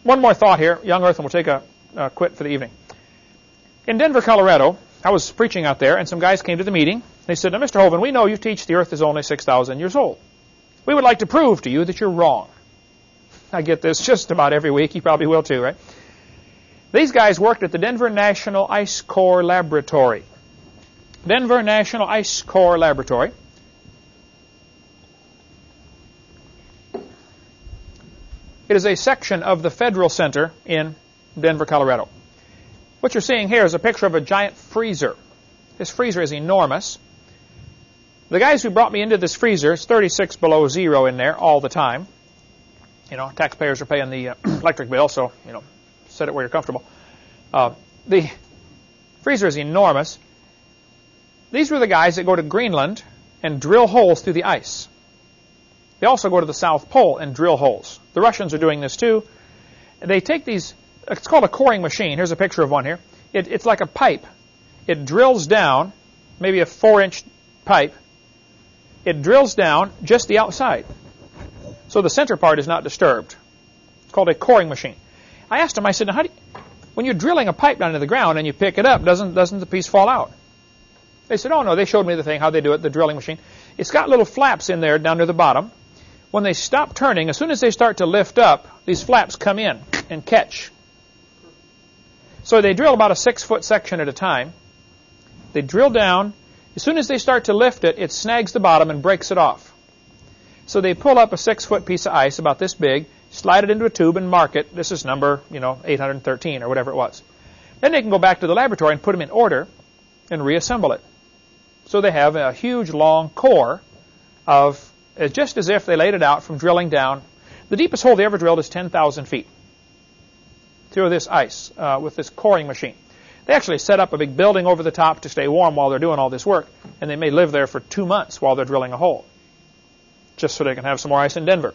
One more thought here. Young Earth, and we'll take a, a quit for the evening. In Denver, Colorado, I was preaching out there, and some guys came to the meeting. They said, Now, Mr. Hovind, we know you teach the earth is only 6,000 years old. We would like to prove to you that you're wrong. I get this just about every week. You probably will too, right? These guys worked at the Denver National Ice Core Laboratory. Denver National Ice Core Laboratory. It is a section of the Federal Center in Denver, Colorado. What you're seeing here is a picture of a giant freezer. This freezer is enormous. The guys who brought me into this freezer, it's 36 below zero in there all the time. You know, taxpayers are paying the uh, electric bill, so, you know, set it where you're comfortable. Uh, the freezer is enormous. These were the guys that go to Greenland and drill holes through the ice. They also go to the South Pole and drill holes. The Russians are doing this too. They take these it's called a coring machine. Here's a picture of one here. It, it's like a pipe. It drills down, maybe a four-inch pipe. It drills down just the outside. So the center part is not disturbed. It's called a coring machine. I asked him, I said, how do you, when you're drilling a pipe down to the ground and you pick it up, doesn't, doesn't the piece fall out? They said, oh no, they showed me the thing, how they do it, the drilling machine. It's got little flaps in there down near the bottom. When they stop turning, as soon as they start to lift up, these flaps come in and catch so they drill about a six foot section at a time. They drill down. As soon as they start to lift it, it snags the bottom and breaks it off. So they pull up a six foot piece of ice about this big, slide it into a tube and mark it. This is number, you know, 813 or whatever it was. Then they can go back to the laboratory and put them in order and reassemble it. So they have a huge long core of, just as if they laid it out from drilling down. The deepest hole they ever drilled is 10,000 feet through this ice uh, with this coring machine. They actually set up a big building over the top to stay warm while they're doing all this work, and they may live there for two months while they're drilling a hole, just so they can have some more ice in Denver.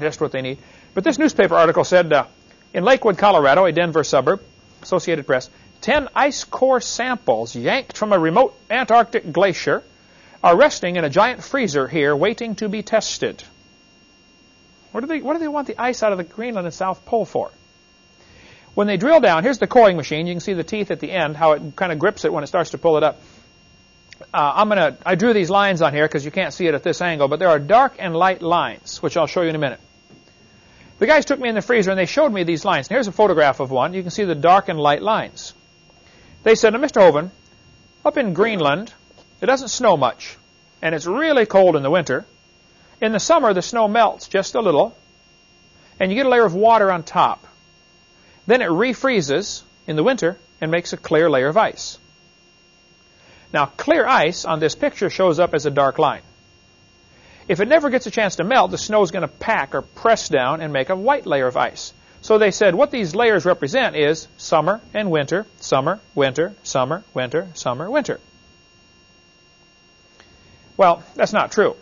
Just what they need. But this newspaper article said uh, in Lakewood, Colorado, a Denver suburb, Associated Press, 10 ice core samples yanked from a remote Antarctic glacier are resting in a giant freezer here waiting to be tested. What do they, what do they want the ice out of the Greenland and South Pole for? When they drill down, here's the coring machine. You can see the teeth at the end, how it kind of grips it when it starts to pull it up. Uh, I'm gonna, I drew these lines on here because you can't see it at this angle, but there are dark and light lines, which I'll show you in a minute. The guys took me in the freezer and they showed me these lines. And here's a photograph of one. You can see the dark and light lines. They said, now, Mr. Hovind, up in Greenland, it doesn't snow much, and it's really cold in the winter. In the summer, the snow melts just a little, and you get a layer of water on top. Then it refreezes in the winter and makes a clear layer of ice. Now, clear ice on this picture shows up as a dark line. If it never gets a chance to melt, the snow is going to pack or press down and make a white layer of ice. So they said what these layers represent is summer and winter, summer, winter, summer, winter, summer, winter. Well, that's not true,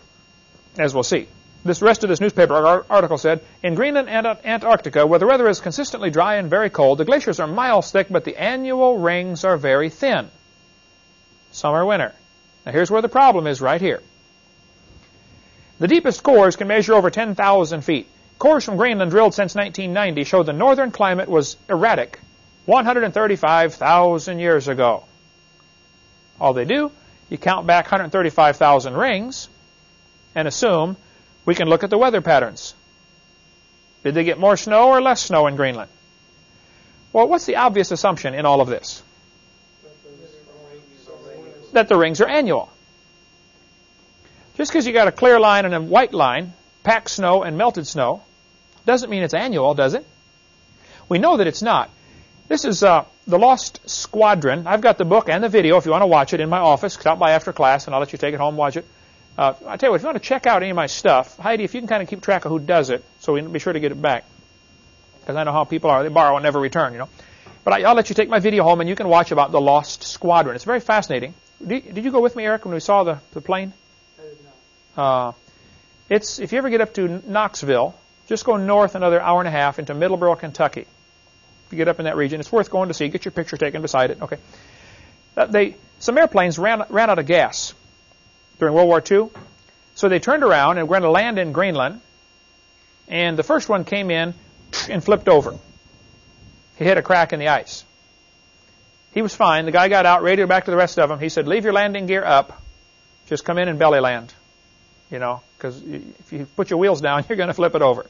as we'll see. This rest of this newspaper article said, in Greenland and Antarctica, where the weather is consistently dry and very cold, the glaciers are miles thick, but the annual rings are very thin. Summer, winter. Now here's where the problem is right here. The deepest cores can measure over 10,000 feet. Cores from Greenland drilled since 1990 show the northern climate was erratic 135,000 years ago. All they do, you count back 135,000 rings and assume we can look at the weather patterns. Did they get more snow or less snow in Greenland? Well, what's the obvious assumption in all of this? That the rings are annual. Just because you got a clear line and a white line, packed snow and melted snow, doesn't mean it's annual, does it? We know that it's not. This is uh, The Lost Squadron. I've got the book and the video if you want to watch it in my office. Stop by after class and I'll let you take it home and watch it. Uh, I tell you what, if you want to check out any of my stuff, Heidi, if you can kind of keep track of who does it, so we can be sure to get it back. Because I know how people are. They borrow and never return, you know. But I, will let you take my video home and you can watch about the Lost Squadron. It's very fascinating. Did, did you go with me, Eric, when we saw the, the plane? I. Uh, it's, if you ever get up to Knoxville, just go north another hour and a half into Middleborough, Kentucky. If you get up in that region, it's worth going to see. Get your picture taken beside it. Okay. Uh, they, some airplanes ran, ran out of gas during World War II. So they turned around and were going to land in Greenland. And the first one came in and flipped over. He hit a crack in the ice. He was fine. The guy got out, radioed back to the rest of them. He said, leave your landing gear up. Just come in and belly land. You know, because if you put your wheels down, you're going to flip it over.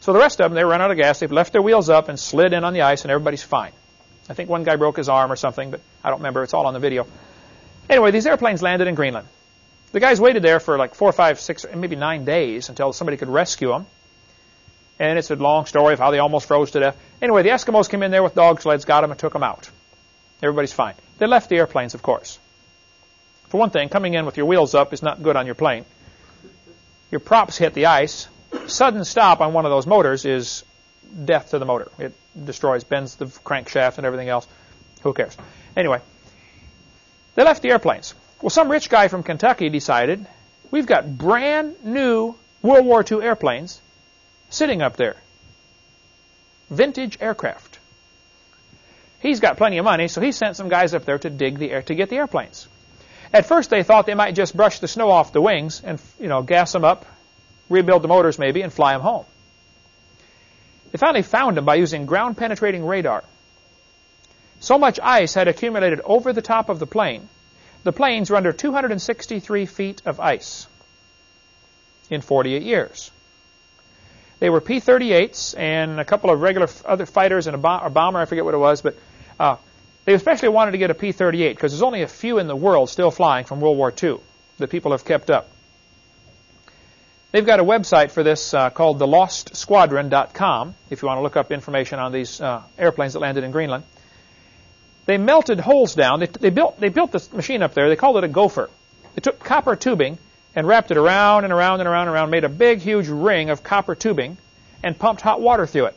So the rest of them, they run out of gas. They've left their wheels up and slid in on the ice, and everybody's fine. I think one guy broke his arm or something, but I don't remember. It's all on the video. Anyway, these airplanes landed in Greenland. The guys waited there for like four, five, six, maybe nine days until somebody could rescue them. And it's a long story of how they almost froze to death. Anyway, the Eskimos came in there with dog sleds, got them, and took them out. Everybody's fine. They left the airplanes, of course. For one thing, coming in with your wheels up is not good on your plane. Your props hit the ice. Sudden stop on one of those motors is death to the motor. It destroys, bends the crankshaft and everything else. Who cares? Anyway, they left the airplanes. Well, some rich guy from Kentucky decided we've got brand new World War II airplanes sitting up there. Vintage aircraft. He's got plenty of money, so he sent some guys up there to dig the air to get the airplanes. At first, they thought they might just brush the snow off the wings and you know gas them up, rebuild the motors maybe, and fly them home. They finally found them by using ground penetrating radar. So much ice had accumulated over the top of the plane the planes were under 263 feet of ice in 48 years. They were P-38s and a couple of regular other fighters and a, bom- a bomber, I forget what it was, but uh, they especially wanted to get a P-38 because there's only a few in the world still flying from World War II that people have kept up. They've got a website for this uh, called thelostsquadron.com if you want to look up information on these uh, airplanes that landed in Greenland. They melted holes down. They, they, built, they built this machine up there. They called it a gopher. They took copper tubing and wrapped it around and around and around and around, made a big, huge ring of copper tubing, and pumped hot water through it.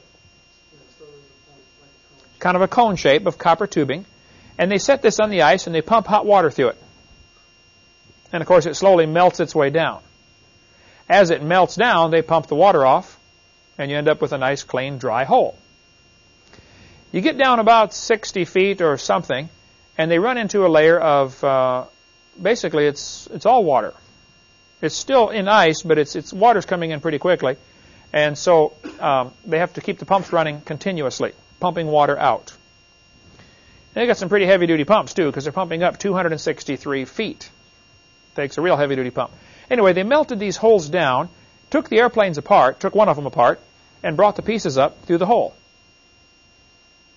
Kind of a cone shape of copper tubing. And they set this on the ice and they pump hot water through it. And of course, it slowly melts its way down. As it melts down, they pump the water off, and you end up with a nice, clean, dry hole. You get down about 60 feet or something, and they run into a layer of uh, basically it's it's all water. It's still in ice, but it's it's water's coming in pretty quickly, and so um, they have to keep the pumps running continuously, pumping water out. They got some pretty heavy duty pumps too, because they're pumping up 263 feet. Takes a real heavy duty pump. Anyway, they melted these holes down, took the airplanes apart, took one of them apart, and brought the pieces up through the hole.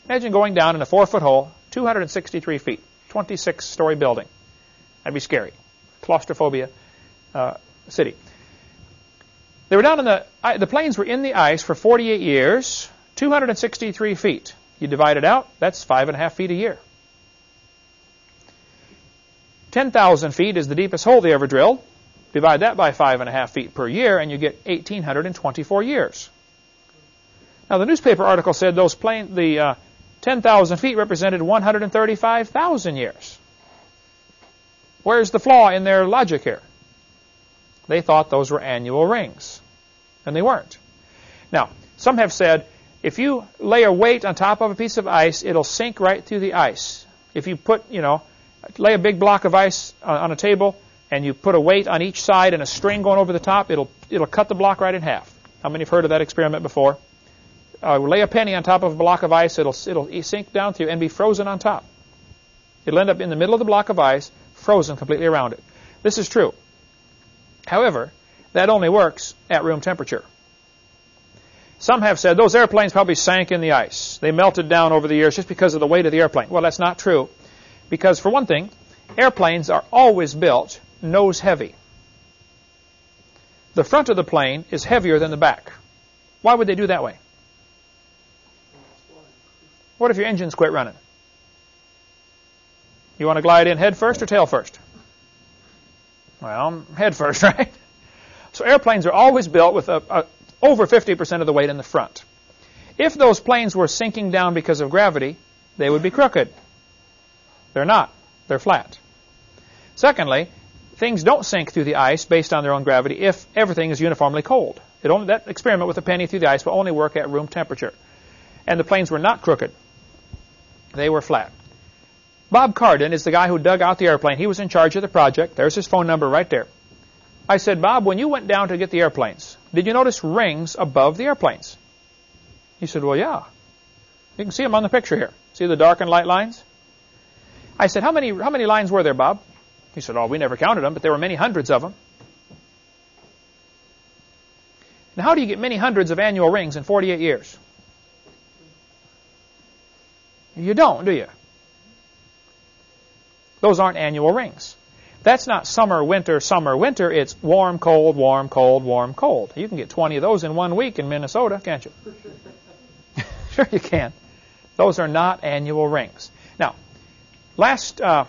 Imagine going down in a four-foot hole, 263 feet, 26-story building. That'd be scary. Claustrophobia uh, city. They were down in the, the planes were in the ice for 48 years, 263 feet. You divide it out, that's five and a half feet a year. 10,000 feet is the deepest hole they ever drilled. Divide that by five and a half feet per year, and you get 1,824 years. Now, the newspaper article said those plane, the uh, 10,000 feet represented 135,000 years. Where's the flaw in their logic here? They thought those were annual rings, and they weren't. Now, some have said if you lay a weight on top of a piece of ice, it'll sink right through the ice. If you put, you know, lay a big block of ice on a table and you put a weight on each side and a string going over the top, it'll it'll cut the block right in half. How many have heard of that experiment before? Uh, lay a penny on top of a block of ice, it'll it'll sink down through and be frozen on top. It'll end up in the middle of the block of ice, frozen completely around it. This is true. However, that only works at room temperature. Some have said those airplanes probably sank in the ice. They melted down over the years just because of the weight of the airplane. Well, that's not true. Because, for one thing, airplanes are always built nose heavy. The front of the plane is heavier than the back. Why would they do that way? What if your engines quit running? You want to glide in head first or tail first? Well, head first, right? So airplanes are always built with a, a, over 50% of the weight in the front. If those planes were sinking down because of gravity, they would be crooked. They're not. They're flat. Secondly, things don't sink through the ice based on their own gravity if everything is uniformly cold. It only, that experiment with a penny through the ice will only work at room temperature. And the planes were not crooked. They were flat. Bob Cardin is the guy who dug out the airplane. He was in charge of the project. There's his phone number right there. I said, Bob, when you went down to get the airplanes, did you notice rings above the airplanes? He said, Well, yeah. You can see them on the picture here. See the dark and light lines? I said, How many, how many lines were there, Bob? He said, Oh, we never counted them, but there were many hundreds of them. Now, how do you get many hundreds of annual rings in 48 years? You don't, do you? Those aren't annual rings. That's not summer, winter, summer, winter. It's warm, cold, warm, cold, warm, cold. You can get 20 of those in one week in Minnesota, can't you? sure you can. Those are not annual rings. Now, last uh,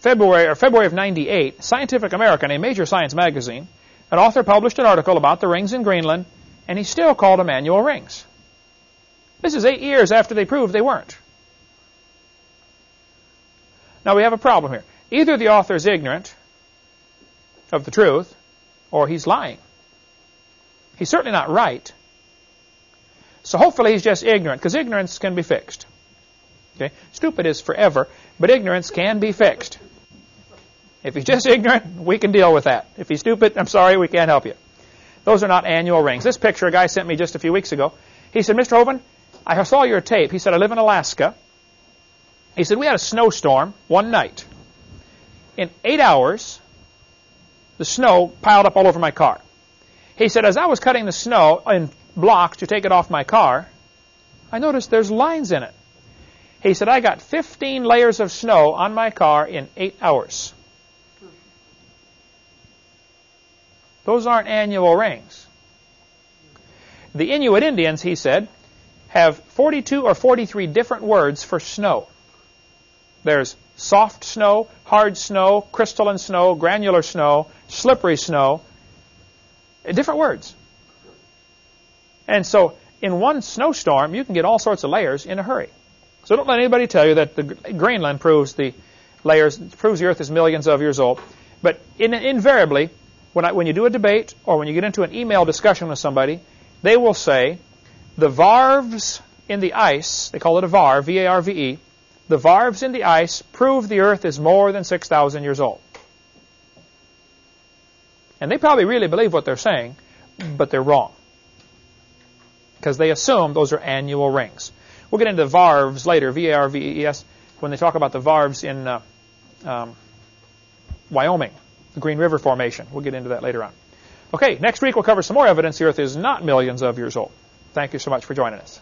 February or February of 98, Scientific American, a major science magazine, an author published an article about the rings in Greenland, and he still called them annual rings. This is eight years after they proved they weren't. Now we have a problem here. Either the author is ignorant of the truth, or he's lying. He's certainly not right. So hopefully he's just ignorant, because ignorance can be fixed. Okay? Stupid is forever, but ignorance can be fixed. If he's just ignorant, we can deal with that. If he's stupid, I'm sorry, we can't help you. Those are not annual rings. This picture a guy sent me just a few weeks ago. He said, Mr. Hovind, I saw your tape. He said, I live in Alaska. He said, we had a snowstorm one night in eight hours, the snow piled up all over my car. He said, as I was cutting the snow in blocks to take it off my car, I noticed there's lines in it. He said, I got 15 layers of snow on my car in eight hours. Those aren't annual rings. The Inuit Indians, he said, have 42 or 43 different words for snow. There's soft snow, hard snow, crystalline snow, granular snow, slippery snow. Different words. And so in one snowstorm, you can get all sorts of layers in a hurry. So don't let anybody tell you that the Greenland proves the layers, proves the Earth is millions of years old. But in, invariably, when, I, when you do a debate or when you get into an email discussion with somebody, they will say the varves in the ice, they call it a var, V-A-R-V-E, the varves in the ice prove the Earth is more than 6,000 years old. And they probably really believe what they're saying, but they're wrong. Because they assume those are annual rings. We'll get into varves later, V-A-R-V-E-S, when they talk about the varves in uh, um, Wyoming, the Green River Formation. We'll get into that later on. Okay, next week we'll cover some more evidence the Earth is not millions of years old. Thank you so much for joining us.